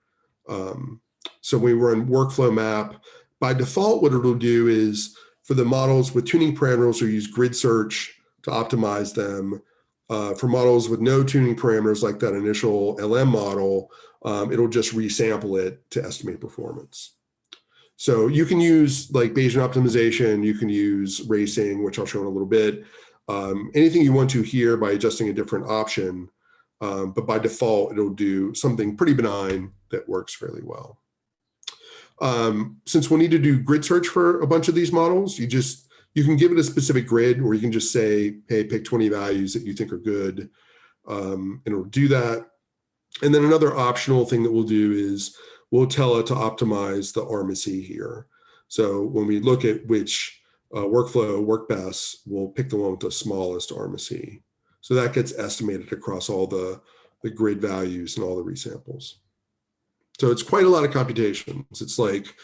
[SPEAKER 1] Um, so we run workflow map. By default, what it'll do is for the models with tuning parameters, we'll use grid search to optimize them. Uh, for models with no tuning parameters like that initial LM model, um, it'll just resample it to estimate performance. So you can use like Bayesian optimization, you can use racing, which I'll show in a little bit, um, anything you want to here by adjusting a different option. Um, but by default, it'll do something pretty benign that works fairly well. Um, since we'll need to do grid search for a bunch of these models, you just you can give it a specific grid or you can just say, hey, pick 20 values that you think are good. Um, and it'll do that. And then another optional thing that we'll do is we'll tell it to optimize the RMSE here. So when we look at which uh, workflow work best, we'll pick the one with the smallest RMSE. So that gets estimated across all the, the grid values and all the resamples. So it's quite a lot of computations. It's like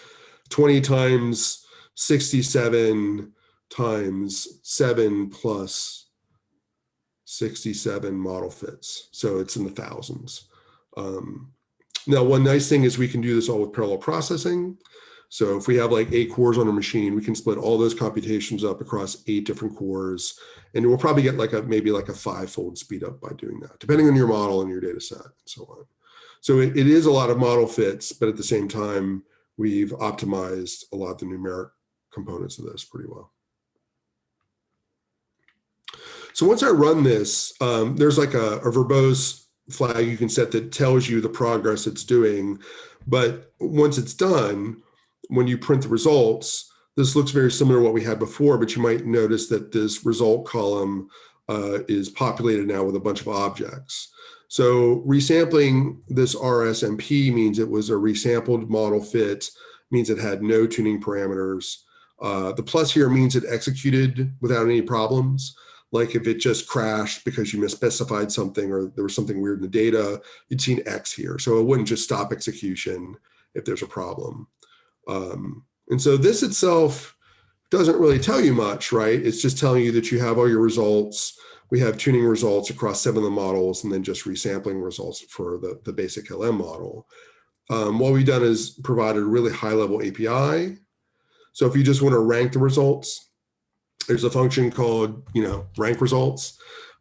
[SPEAKER 1] 20 times 67 times 7 plus 67 model fits. So it's in the thousands. Um, now, one nice thing is we can do this all with parallel processing. So if we have like eight cores on a machine, we can split all those computations up across eight different cores. And we'll probably get like a maybe like a five-fold speed up by doing that, depending on your model and your data set and so on. So it, it is a lot of model fits, but at the same time, we've optimized a lot of the numeric components of this pretty well. So once I run this, um, there's like a, a verbose flag you can set that tells you the progress it's doing. But once it's done, when you print the results, this looks very similar to what we had before, but you might notice that this result column uh, is populated now with a bunch of objects. So resampling this RSMP means it was a resampled model fit, means it had no tuning parameters. Uh, the plus here means it executed without any problems. Like if it just crashed because you misspecified something or there was something weird in the data, you'd see an X here. So it wouldn't just stop execution if there's a problem. Um, and so this itself doesn't really tell you much, right? It's just telling you that you have all your results. We have tuning results across seven of the models and then just resampling results for the, the basic LM model. Um, what we've done is provided a really high level API. So if you just want to rank the results, there's a function called, you know, rank results.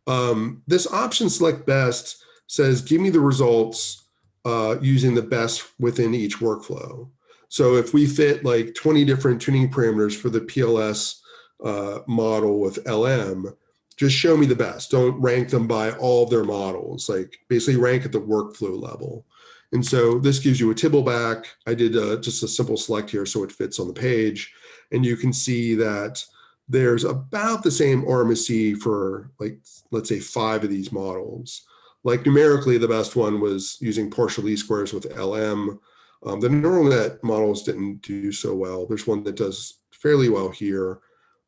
[SPEAKER 1] Um, this option select best says, give me the results uh, using the best within each workflow. So if we fit like 20 different tuning parameters for the PLS uh, model with LM, just show me the best. Don't rank them by all their models, like basically rank at the workflow level. And so this gives you a tibble back. I did uh, just a simple select here so it fits on the page. And you can see that there's about the same RMSE for like, let's say five of these models. Like numerically, the best one was using partial least squares with LM. Um, the neural net models didn't do so well. There's one that does fairly well here,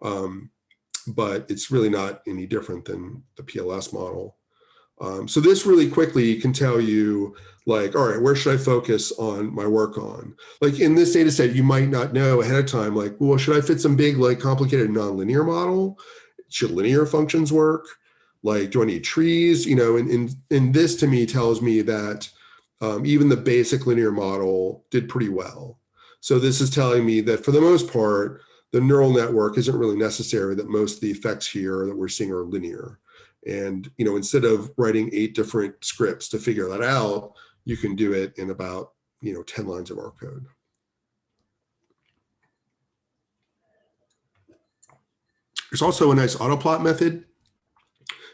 [SPEAKER 1] um, but it's really not any different than the PLS model. Um, so this really quickly can tell you like, all right, where should I focus on my work on? Like in this data set, you might not know ahead of time, like, well, should I fit some big, like complicated nonlinear model? Should linear functions work? Like, do I need trees? You know, and, and, and this to me tells me that um, even the basic linear model did pretty well. So this is telling me that for the most part, the neural network isn't really necessary that most of the effects here that we're seeing are linear. And, you know, instead of writing eight different scripts to figure that out, you can do it in about, you know, 10 lines of R code. There's also a nice autoplot method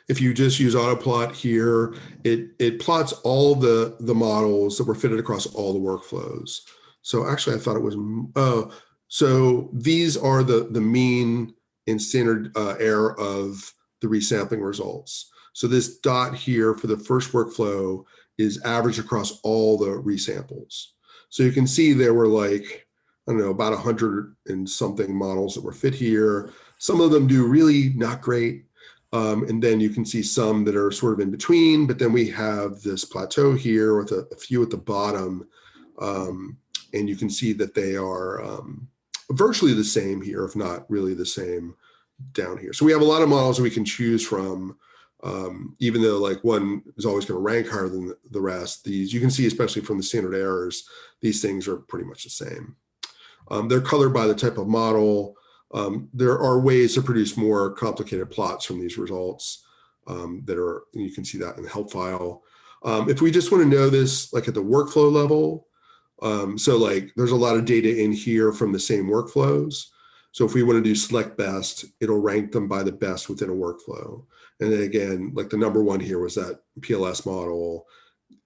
[SPEAKER 1] if you just use autoplot here, it, it plots all the, the models that were fitted across all the workflows. So actually I thought it was, oh, so these are the, the mean and standard uh, error of the resampling results. So this dot here for the first workflow is average across all the resamples. So you can see there were like, I don't know, about a hundred and something models that were fit here. Some of them do really not great. Um, and then you can see some that are sort of in between, but then we have this plateau here with a, a few at the bottom. Um, and you can see that they are um, virtually the same here, if not really the same down here. So we have a lot of models we can choose from, um, even though like one is always going to rank higher than the rest. These you can see, especially from the standard errors, these things are pretty much the same. Um, they're colored by the type of model. Um, there are ways to produce more complicated plots from these results um, that are, you can see that in the help file. Um, if we just want to know this like at the workflow level, um, so like there's a lot of data in here from the same workflows. So if we want to do select best, it'll rank them by the best within a workflow. And then again, like the number one here was that PLS model.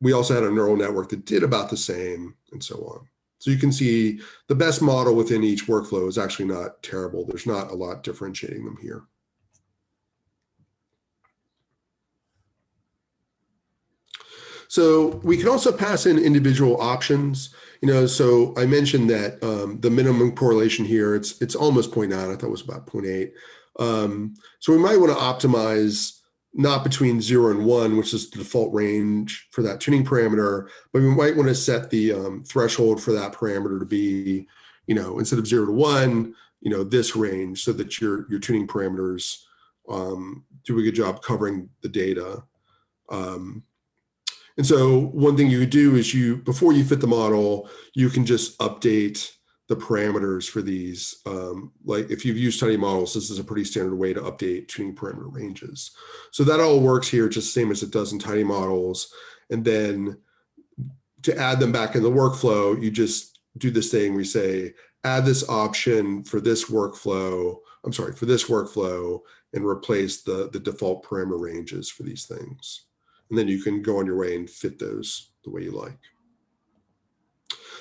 [SPEAKER 1] We also had a neural network that did about the same and so on. So you can see the best model within each workflow is actually not terrible. There's not a lot differentiating them here. So we can also pass in individual options. You know, so I mentioned that um, the minimum correlation here, it's it's almost 0.9. I thought it was about 0.8. Um, so we might want to optimize not between zero and one, which is the default range for that tuning parameter, but we might want to set the um, threshold for that parameter to be, you know, instead of zero to one, you know, this range so that your, your tuning parameters um, do a good job covering the data. Um, and so one thing you do is you, before you fit the model, you can just update the parameters for these. Um, like if you've used tidy models, this is a pretty standard way to update tuning parameter ranges. So that all works here just same as it does in tidy models. And then to add them back in the workflow, you just do this thing, we say, add this option for this workflow, I'm sorry, for this workflow and replace the, the default parameter ranges for these things. And then you can go on your way and fit those the way you like.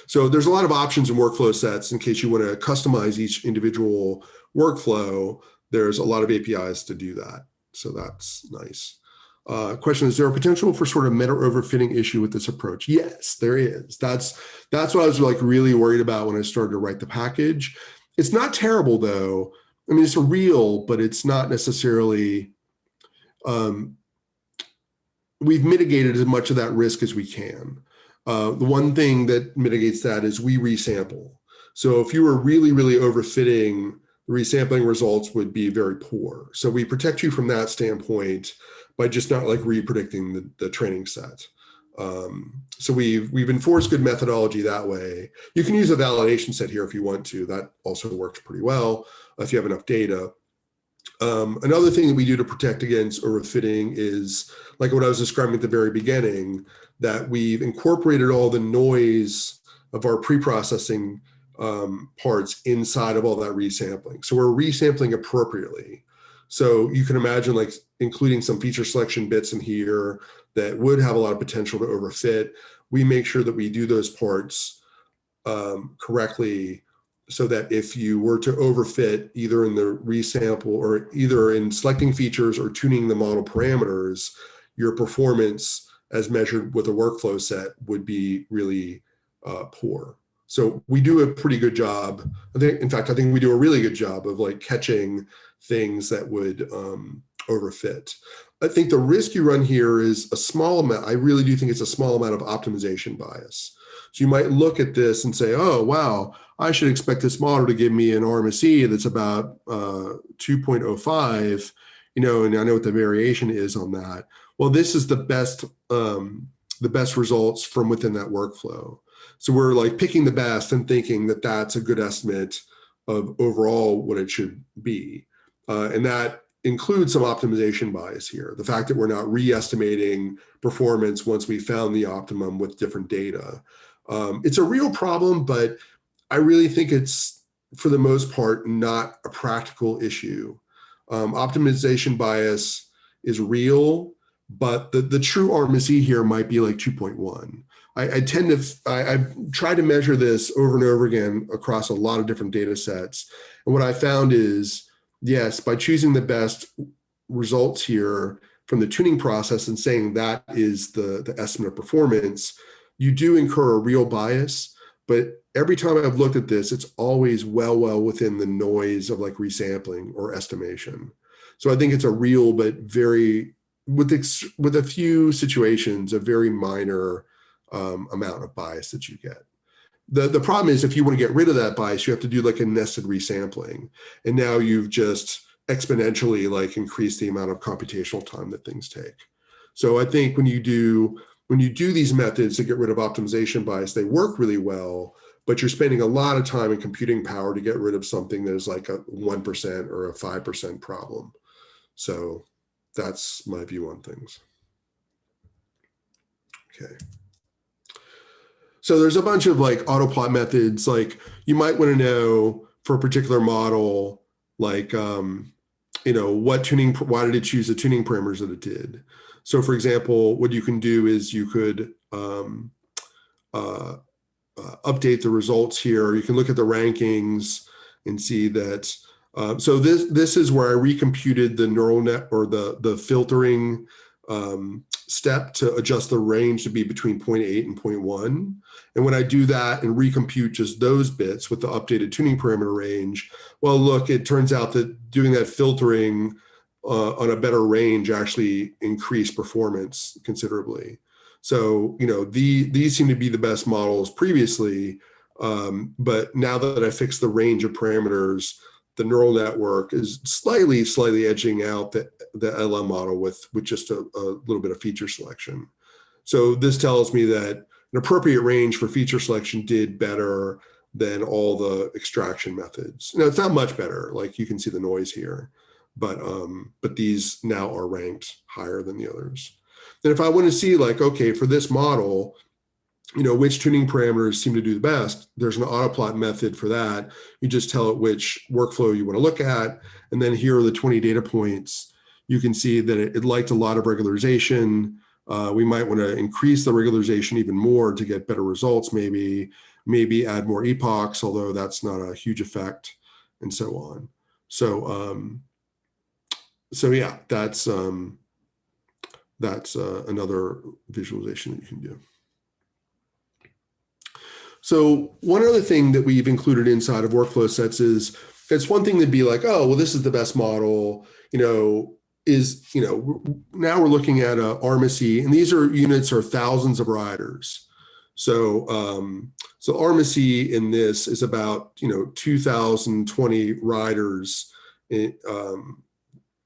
[SPEAKER 1] So there's a lot of options in workflow sets in case you want to customize each individual workflow. There's a lot of APIs to do that. So that's nice. Uh, question, is there a potential for sort of meta overfitting issue with this approach? Yes, there is. That's, that's what I was like really worried about when I started to write the package. It's not terrible though. I mean, it's real, but it's not necessarily um, we've mitigated as much of that risk as we can. Uh, the one thing that mitigates that is we resample. So if you were really, really overfitting, resampling results would be very poor. So we protect you from that standpoint by just not like re-predicting the, the training set. Um, so we've we've enforced good methodology that way. You can use a validation set here if you want to. That also works pretty well if you have enough data. Um, another thing that we do to protect against overfitting is like what I was describing at the very beginning, that we've incorporated all the noise of our pre-processing um, parts inside of all that resampling. So we're resampling appropriately. So you can imagine like including some feature selection bits in here that would have a lot of potential to overfit. We make sure that we do those parts um, correctly so that if you were to overfit either in the resample or either in selecting features or tuning the model parameters, your performance as measured with a workflow set would be really uh, poor. So we do a pretty good job. I think, in fact, I think we do a really good job of like catching things that would um, overfit. I think the risk you run here is a small amount. I really do think it's a small amount of optimization bias. So you might look at this and say, oh, wow, I should expect this model to give me an RMSE that's about uh, 2.05, you know, and I know what the variation is on that. Well, this is the best, um, the best results from within that workflow. So we're like picking the best and thinking that that's a good estimate of overall what it should be. Uh, and that includes some optimization bias here. The fact that we're not re-estimating performance once we found the optimum with different data. Um, it's a real problem, but I really think it's, for the most part, not a practical issue. Um, optimization bias is real, but the, the true RMSE here might be like 2.1. I, I tend to, I, I've tried to measure this over and over again across a lot of different data sets. And what I found is, yes, by choosing the best results here from the tuning process and saying that is the, the estimate of performance, you do incur a real bias. But every time I've looked at this, it's always well, well within the noise of like resampling or estimation. So I think it's a real, but very, with, with a few situations, a very minor um, amount of bias that you get. The, the problem is if you want to get rid of that bias, you have to do like a nested resampling. And now you've just exponentially like increased the amount of computational time that things take. So I think when you do when you do these methods to get rid of optimization bias, they work really well, but you're spending a lot of time and computing power to get rid of something that is like a 1% or a 5% problem. So that's my view on things. Okay. So there's a bunch of like autoplot methods, like you might want to know for a particular model, like, um, you know, what tuning, why did it choose the tuning parameters that it did? So for example, what you can do is you could um, uh, uh, update the results here. You can look at the rankings and see that. Uh, so this this is where I recomputed the neural net or the the filtering um, step to adjust the range to be between 0.8 and 0.1. And when I do that and recompute just those bits with the updated tuning parameter range, well, look, it turns out that doing that filtering uh, on a better range actually increase performance considerably. So, you know, the, these seem to be the best models previously, um, but now that I fixed the range of parameters, the neural network is slightly, slightly edging out the, the LM model with, with just a, a little bit of feature selection. So this tells me that an appropriate range for feature selection did better than all the extraction methods. Now it's not much better, like you can see the noise here, but um, but these now are ranked higher than the others. Then if I want to see like, okay, for this model, you know, which tuning parameters seem to do the best, there's an autoplot method for that. You just tell it which workflow you want to look at. And then here are the 20 data points. You can see that it, it liked a lot of regularization. Uh, we might want to increase the regularization even more to get better results, maybe, maybe add more epochs, although that's not a huge effect and so on. So um, so yeah, that's um, that's uh, another visualization that you can do. So one other thing that we've included inside of workflow sets is it's one thing to be like, oh, well, this is the best model, you know, is, you know, now we're looking at a RMSE and these are units are thousands of riders. So, um, so RMSE in this is about, you know, 2020 riders in, um,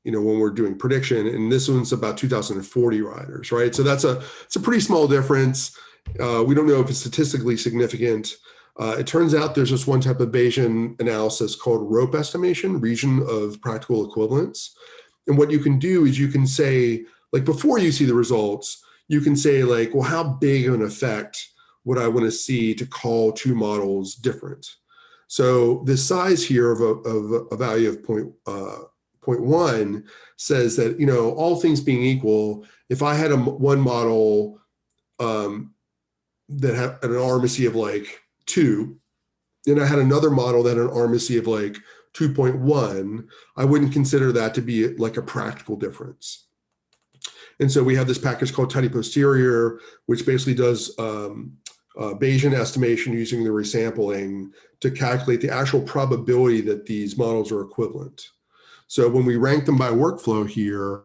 [SPEAKER 1] you know, when we're doing prediction and this one's about 2040 riders, right? So that's a, it's a pretty small difference. Uh, we don't know if it's statistically significant. Uh, it turns out there's this one type of Bayesian analysis called ROPE estimation, region of practical equivalence. And what you can do is you can say, like before you see the results, you can say like, well, how big of an effect would I want to see to call two models different? So the size here of a, of a value of point, uh, point one says that, you know, all things being equal, if I had a one model um, that had an RMSE of like two, and I had another model that had an RMSE of like 2.1, I wouldn't consider that to be like a practical difference. And so we have this package called tidyposterior, which basically does um, uh, Bayesian estimation using the resampling to calculate the actual probability that these models are equivalent. So when we rank them by workflow here,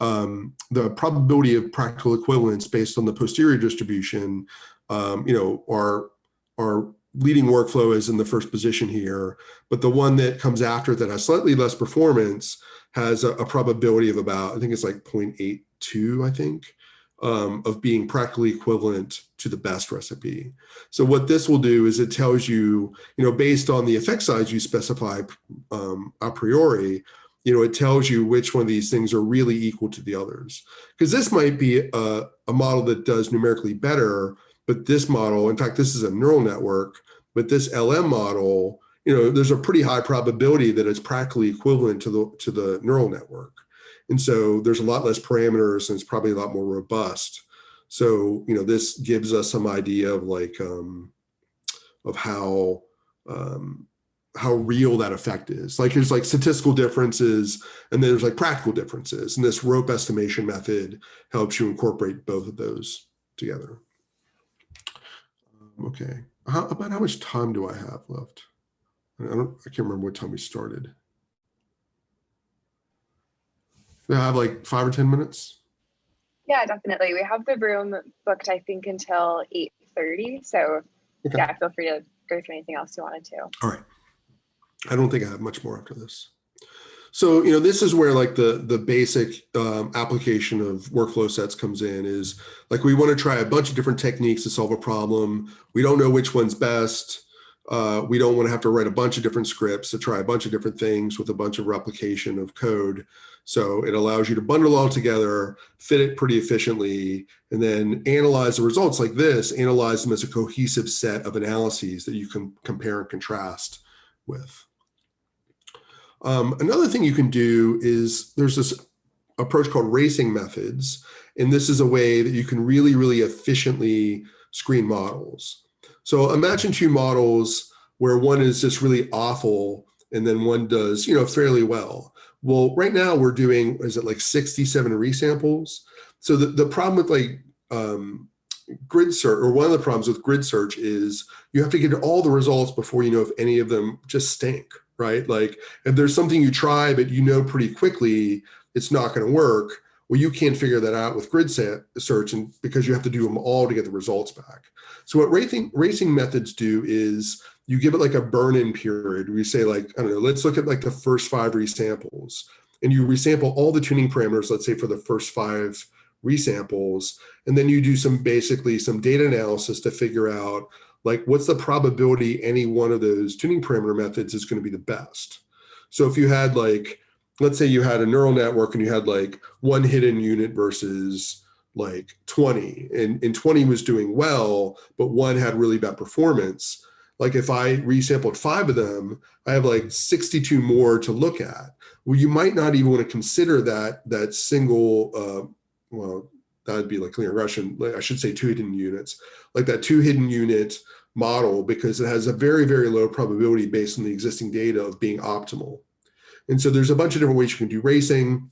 [SPEAKER 1] um, the probability of practical equivalence based on the posterior distribution, um, you know, our, our leading workflow is in the first position here, but the one that comes after that has slightly less performance has a, a probability of about, I think it's like 0.82, I think, um, of being practically equivalent to the best recipe. So what this will do is it tells you, you know, based on the effect size you specify um, a priori, you know, it tells you which one of these things are really equal to the others. Because this might be a, a model that does numerically better, but this model, in fact, this is a neural network, but this LM model, you know, there's a pretty high probability that it's practically equivalent to the, to the neural network. And so there's a lot less parameters and it's probably a lot more robust. So, you know, this gives us some idea of like, um, of how, um, how real that effect is. Like there's like statistical differences and then there's like practical differences. And this rope estimation method helps you incorporate both of those together. Um, okay, how, about how much time do I have left? I don't, I can't remember what time we started. Do I have like five or 10 minutes?
[SPEAKER 2] Yeah, definitely. We have the room booked, I think, until 8.30. So okay. yeah, feel free to go through anything else you wanted to.
[SPEAKER 1] All right. I don't think I have much more after this. So, you know, this is where like the, the basic um, application of workflow sets comes in is like, we want to try a bunch of different techniques to solve a problem. We don't know which one's best. Uh, we don't want to have to write a bunch of different scripts to try a bunch of different things with a bunch of replication of code. So it allows you to bundle all together, fit it pretty efficiently, and then analyze the results like this, analyze them as a cohesive set of analyses that you can compare and contrast with. Um, another thing you can do is there's this approach called racing methods. And this is a way that you can really, really efficiently screen models. So imagine two models where one is just really awful and then one does, you know, fairly well. Well, right now we're doing, is it like 67 resamples? So the, the problem with like um, grid search, or one of the problems with grid search is you have to get all the results before you know if any of them just stink, right? Like if there's something you try, but you know pretty quickly it's not going to work, well, you can't figure that out with grid search and because you have to do them all to get the results back. So what racing, racing methods do is you give it like a burn-in period. We say like, I don't know, let's look at like the first five resamples and you resample all the tuning parameters, let's say for the first five resamples, and then you do some basically some data analysis to figure out like what's the probability any one of those tuning parameter methods is going to be the best. So if you had like, let's say you had a neural network and you had like one hidden unit versus like 20 and, and 20 was doing well, but one had really bad performance. Like if I resampled five of them, I have like 62 more to look at. Well, you might not even want to consider that that single, uh, well, that'd be like clear Russian, I should say two hidden units, like that two hidden unit model because it has a very, very low probability based on the existing data of being optimal. And so there's a bunch of different ways you can do racing.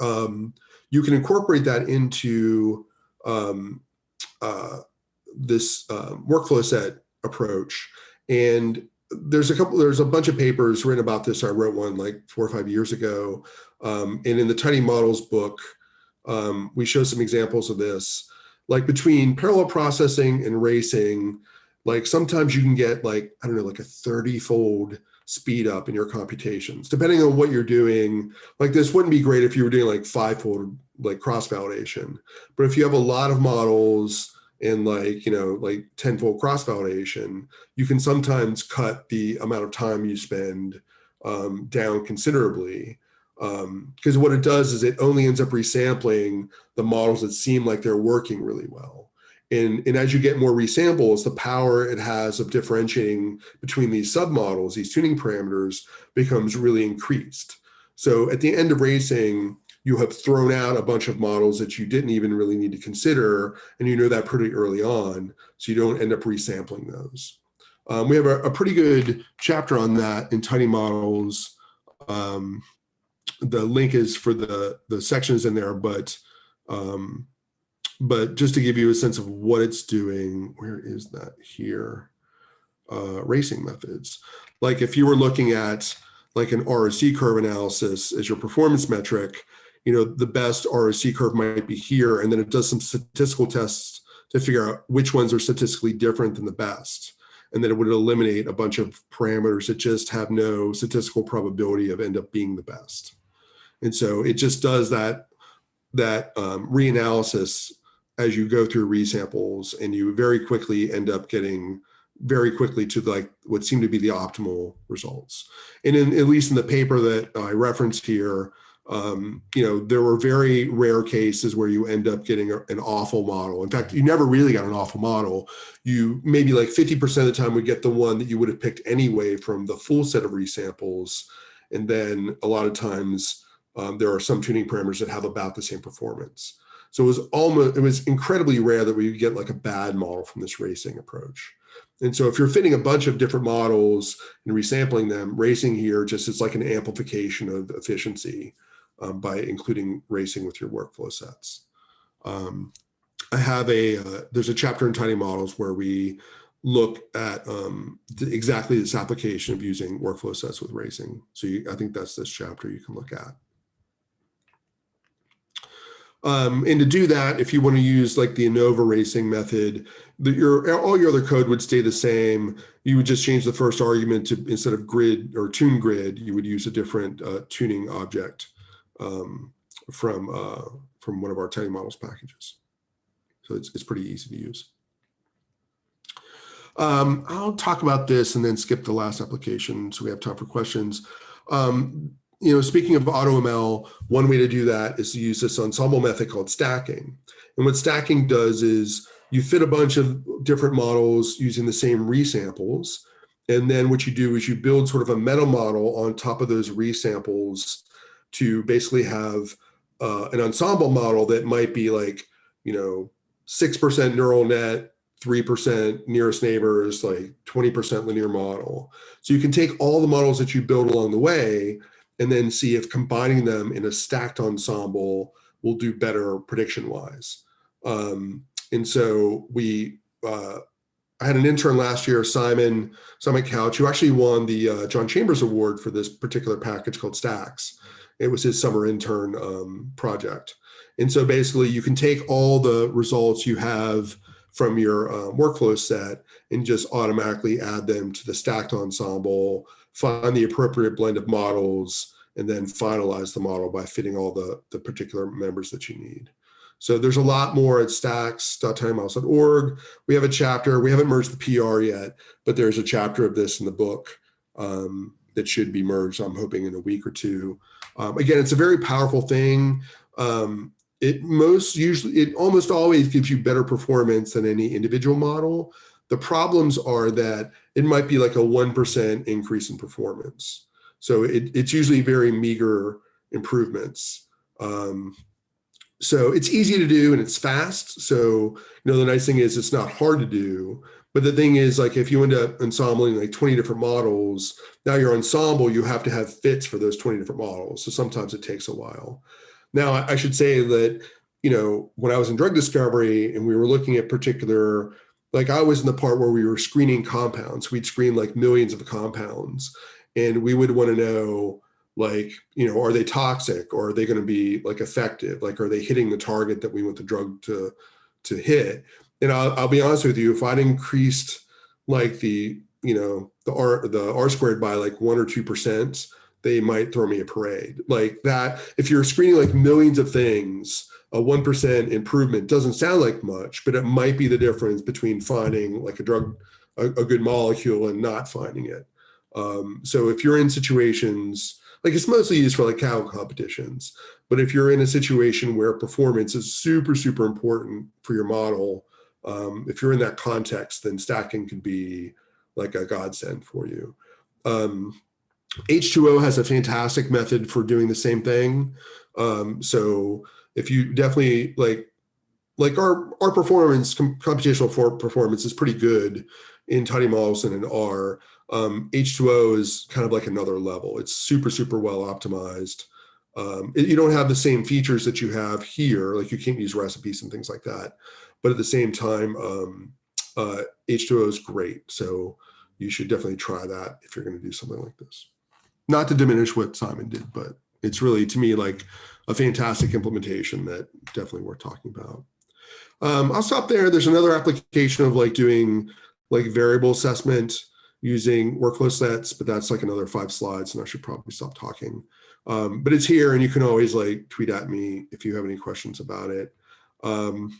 [SPEAKER 1] Um, you can incorporate that into um, uh, this uh, workflow set approach. And there's a couple, there's a bunch of papers written about this. I wrote one like four or five years ago. Um, and in the Tidy Models book, um, we show some examples of this. Like between parallel processing and racing, like sometimes you can get like, I don't know, like a 30 fold speed up in your computations, depending on what you're doing. Like this wouldn't be great if you were doing like five fold like cross validation. But if you have a lot of models and like, you know, like 10 fold cross validation, you can sometimes cut the amount of time you spend um, down considerably because um, what it does is it only ends up resampling the models that seem like they're working really well. And, and as you get more resamples, the power it has of differentiating between these submodels, these tuning parameters, becomes really increased. So at the end of racing, you have thrown out a bunch of models that you didn't even really need to consider, and you know that pretty early on, so you don't end up resampling those. Um, we have a, a, pretty good chapter on that in Tidy Models. Um, the link is for the the sections in there, but um, but just to give you a sense of what it's doing, where is that here? Uh, racing methods. Like if you were looking at like an ROC curve analysis as your performance metric, you know, the best ROC curve might be here, and then it does some statistical tests to figure out which ones are statistically different than the best. And then it would eliminate a bunch of parameters that just have no statistical probability of end up being the best. And so it just does that, that um, reanalysis as you go through resamples and you very quickly end up getting very quickly to like what seem to be the optimal results. And in, at least in the paper that I referenced here, um, you know, there were very rare cases where you end up getting a, an awful model. In fact, you never really got an awful model. You maybe like 50% of the time would get the one that you would have picked anyway from the full set of resamples. And then a lot of times um, there are some tuning parameters that have about the same performance. So it was almost, it was incredibly rare that we would get like a bad model from this racing approach. And so if you're fitting a bunch of different models and resampling them, racing here just is like an amplification of efficiency um, by including racing with your workflow sets. Um, I have a, uh, there's a chapter in Tidy Models where we look at um, exactly this application of using workflow sets with racing. So you, I think that's this chapter you can look at. Um, and to do that, if you want to use like the ANOVA racing method, the, your all your other code would stay the same. You would just change the first argument to instead of grid or tune grid, you would use a different uh, tuning object um, from uh, from one of our Tidy Models packages. So it's, it's pretty easy to use. Um, I'll talk about this and then skip the last application so we have time for questions. Um, you know, speaking of AutoML, one way to do that is to use this ensemble method called stacking. And what stacking does is you fit a bunch of different models using the same resamples. And then what you do is you build sort of a meta model on top of those resamples to basically have uh, an ensemble model that might be like, you know, 6% neural net, 3% nearest neighbors, like 20% linear model. So you can take all the models that you build along the way and then see if combining them in a stacked ensemble will do better prediction wise. Um, and so we, uh, I had an intern last year, Simon, Simon Couch, who actually won the uh, John Chambers Award for this particular package called Stacks. It was his summer intern um, project. And so basically you can take all the results you have from your uh, workflow set and just automatically add them to the stacked ensemble, find the appropriate blend of models, and then finalize the model by fitting all the, the particular members that you need. So there's a lot more at stacks.tidymodels.org. We have a chapter, we haven't merged the PR yet, but there's a chapter of this in the book um, that should be merged, I'm hoping in a week or two. Um, again, it's a very powerful thing. Um, it most usually, it almost always gives you better performance than any individual model. The problems are that it might be like a 1% increase in performance. So it, it's usually very meager improvements. Um, so it's easy to do and it's fast. So, you know, the nice thing is it's not hard to do. But the thing is, like, if you end up ensembling like 20 different models, now your ensemble, you have to have fits for those 20 different models. So sometimes it takes a while. Now, I should say that, you know, when I was in drug discovery and we were looking at particular, like I was in the part where we were screening compounds, we'd screen like millions of compounds and we would want to know like, you know, are they toxic or are they going to be like effective? Like, are they hitting the target that we want the drug to, to hit? And I'll, I'll be honest with you, if I'd increased like the, you know, the R, the R squared by like one or 2%, they might throw me a parade like that. If you're screening like millions of things, a 1% improvement doesn't sound like much, but it might be the difference between finding like a drug, a, a good molecule and not finding it. Um, so if you're in situations, like it's mostly used for like Kaggle competitions, but if you're in a situation where performance is super, super important for your model, um, if you're in that context, then stacking can be like a godsend for you. Um, H2O has a fantastic method for doing the same thing. Um, so if you definitely like, like our, our performance, computational for performance is pretty good in tidy Models and in R. Um, H2O is kind of like another level. It's super, super well optimized. Um, it, you don't have the same features that you have here, like you can't use recipes and things like that. But at the same time, um, uh, H2O is great. So you should definitely try that if you're going to do something like this not to diminish what Simon did, but it's really to me like a fantastic implementation that definitely worth talking about. Um, I'll stop there. There's another application of like doing like variable assessment using workflow sets, but that's like another five slides and I should probably stop talking. Um, but it's here and you can always like tweet at me if you have any questions about it. Um,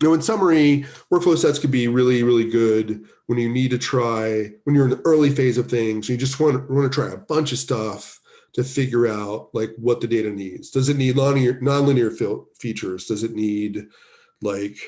[SPEAKER 1] you know, in summary, workflow sets could be really, really good when you need to try, when you're in the early phase of things, you just want, to want to try a bunch of stuff to figure out like what the data needs. Does it need nonlinear, nonlinear features? Does it need like,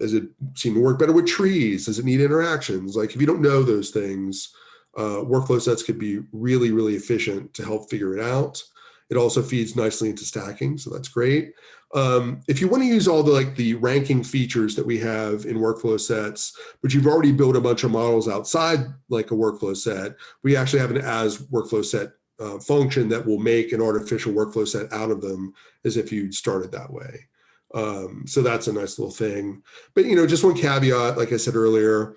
[SPEAKER 1] does it seem to work better with trees? Does it need interactions? Like if you don't know those things, uh, workflow sets could be really, really efficient to help figure it out. It also feeds nicely into stacking, so that's great. Um, if you want to use all the like the ranking features that we have in workflow sets, but you've already built a bunch of models outside like a workflow set, we actually have an as workflow set uh, function that will make an artificial workflow set out of them as if you'd started that way. Um, so that's a nice little thing. But you know, just one caveat, like I said earlier,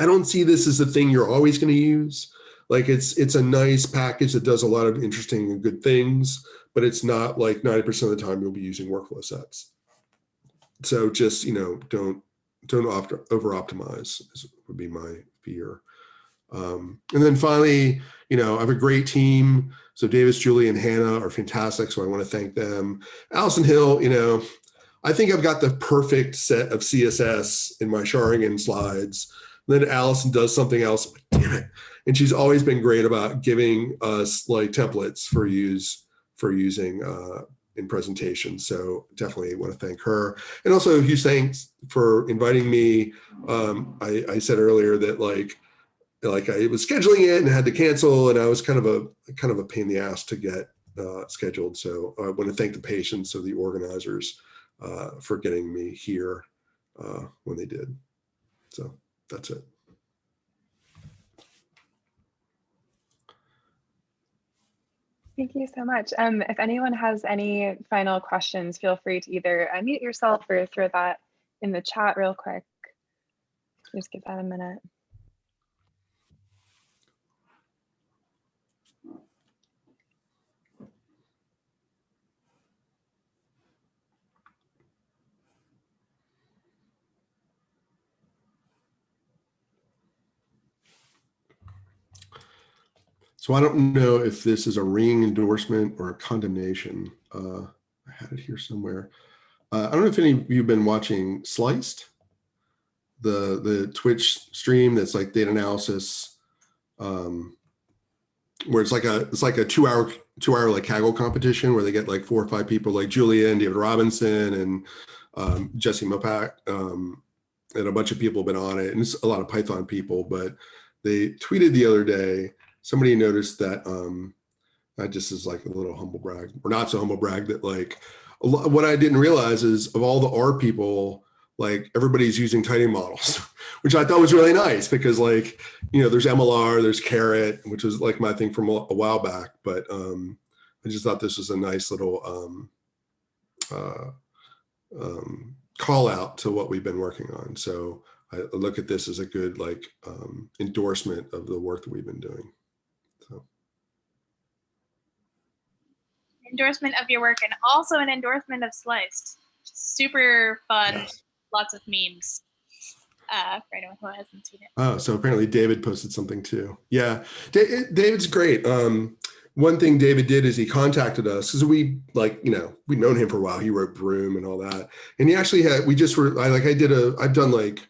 [SPEAKER 1] I don't see this as a thing you're always going to use. Like it's it's a nice package that does a lot of interesting and good things, but it's not like 90% of the time you'll be using workflow sets. So just, you know, don't don't over optimize would be my fear. Um, and then finally, you know, I have a great team. So Davis, Julie, and Hannah are fantastic. So I want to thank them. Alison Hill, you know, I think I've got the perfect set of CSS in my xaringan slides. And then Alison does something else. Damn it and she's always been great about giving us like templates for use for using uh, in presentations. So definitely want to thank her. And also huge thanks for inviting me. Um, I, I, said earlier that like, like I was scheduling it and had to cancel and I was kind of a kind of a pain in the ass to get uh, scheduled. So I want to thank the patience of the organizers uh, for getting me here uh, when they did. So that's it.
[SPEAKER 2] Thank you so much. Um, if anyone has any final questions, feel free to either unmute yourself or throw that in the chat real quick. Just give that a minute.
[SPEAKER 1] So I don't know if this is a ring endorsement or a condemnation. Uh, I had it here somewhere. Uh, I don't know if any of you have been watching Sliced, the the Twitch stream that's like data analysis, um, where it's like a it's like a two hour two hour like Kaggle competition where they get like four or five people like Julia and David Robinson and um, Jesse Mostipak um, and a bunch of people have been on it and it's a lot of Python people, but they tweeted the other day somebody noticed that um that just is like a little humble brag or not so humble brag that like what I didn't realize is of all the R people, like everybody's using tidy models, which I thought was really nice because like, you know, there's MLR, there's Caret, which was like my thing from a, a while back, but um, I just thought this was a nice little um, uh, um, call out to what we've been working on. So I look at this as a good like um, endorsement of the work that we've been doing.
[SPEAKER 3] Endorsement of your work and also an endorsement of Sliced. Super fun, lots of memes. Uh, for anyone who hasn't seen it.
[SPEAKER 1] Oh, so apparently David posted something too. Yeah, David's great. Um, one thing David did is he contacted us because we like, you know, we'd known him for a while. He wrote Broom and all that. And he actually had, we just were, I like, I did a, I've done like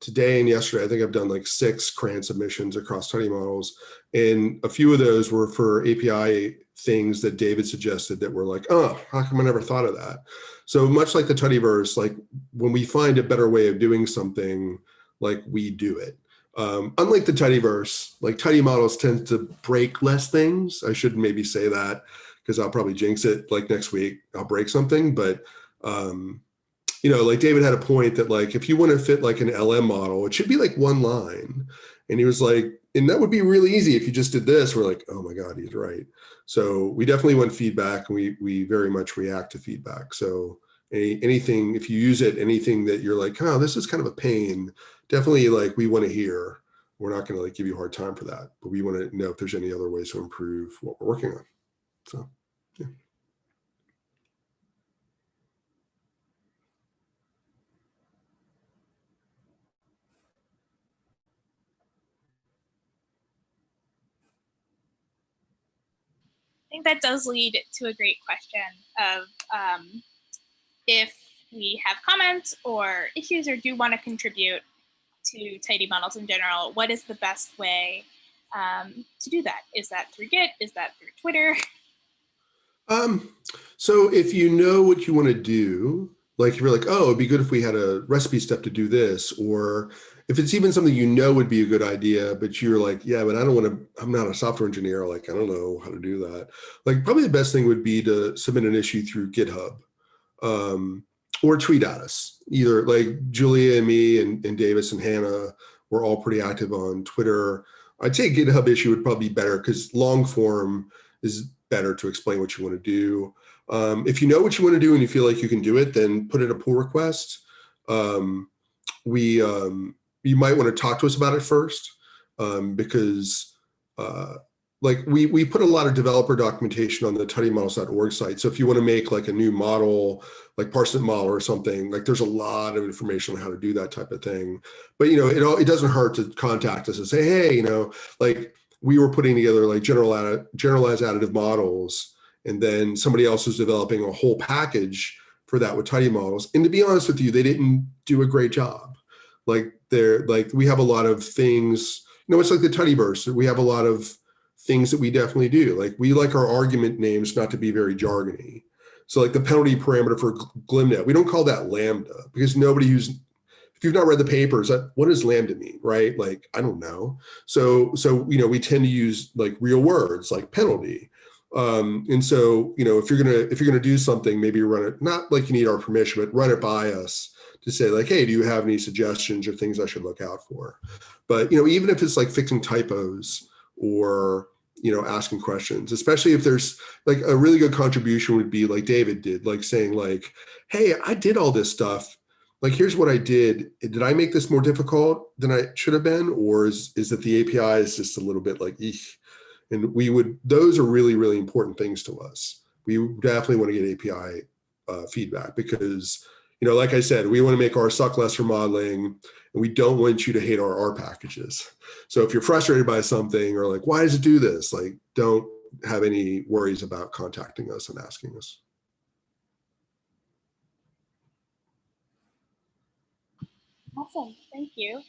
[SPEAKER 1] today and yesterday, I think I've done like six CRAN submissions across Tidy models. And a few of those were for API things that David suggested that were like, oh, how come I never thought of that? So much like the Tidyverse, like when we find a better way of doing something, like we do it. Um, unlike the Tidyverse, like Tidy models tend to break less things. I should maybe say that because I'll probably jinx it like next week, I'll break something. But, um, you know, like David had a point that like, if you want to fit like an LM model, it should be like one line. And he was like, and that would be really easy if you just did this. We're like, oh my God, he's right. So we definitely want feedback and we, we very much react to feedback. So any, anything, if you use it, anything that you're like, oh, this is kind of a pain, definitely like we want to hear. We're not going to like give you a hard time for that, but we want to know if there's any other ways to improve what we're working on. So, yeah.
[SPEAKER 3] I think that does lead to a great question of um, if we have comments or issues or do want to contribute to tidy models in general, what is the best way um, to do that? Is that through Git? Is that through Twitter?
[SPEAKER 1] Um, so if you know what you want to do, Like if you're like, oh, it'd be good if we had a recipe step to do this, or if it's even something you know would be a good idea, but you're like, yeah, but I don't want to, I'm not a software engineer. Like, I don't know how to do that. Like probably the best thing would be to submit an issue through GitHub um, or tweet at us. Either like Julia and me and, and Davis and Hannah were all pretty active on Twitter. I'd say GitHub issue would probably be better because long form is better to explain what you want to do. Um, if you know what you want to do and you feel like you can do it, then put in a pull request. Um, we, um, you might want to talk to us about it first um, because uh, like we, we put a lot of developer documentation on the tidymodels.org site. So if you want to make like a new model, like parsnip model or something, like there's a lot of information on how to do that type of thing. But you know, it, it doesn't hurt to contact us and say, hey, you know, like we were putting together like general generalized additive models and then somebody else was developing a whole package for that with tidy models. And to be honest with you, they didn't do a great job. Like they're like, we have a lot of things, you know, it's like the tidyverse. We have a lot of things that we definitely do. Like we like our argument names not to be very jargony. So like the penalty parameter for glmnet, we don't call that Lambda because nobody who's, if you've not read the papers, what does Lambda mean, right? Like, I don't know. So, so, you know, we tend to use like real words like penalty. Um, and so, you know, if you're gonna if you're gonna do something, maybe run it not like you need our permission, but run it by us to say like, hey, do you have any suggestions or things I should look out for? But you know, even if it's like fixing typos or you know asking questions, especially if there's like a really good contribution would be like David did, like saying like, hey, I did all this stuff. Like, here's what I did. Did I make this more difficult than I should have been, or is is that the API is just a little bit like, eek? And we would, those are really, really important things to us. We definitely want to get API uh, feedback because, you know, like I said, we want to make R suck less for modeling and we don't want you to hate our R packages. So if you're frustrated by something or like, why does it do this? Like, don't have any worries about contacting us and asking us.
[SPEAKER 3] Awesome, thank you.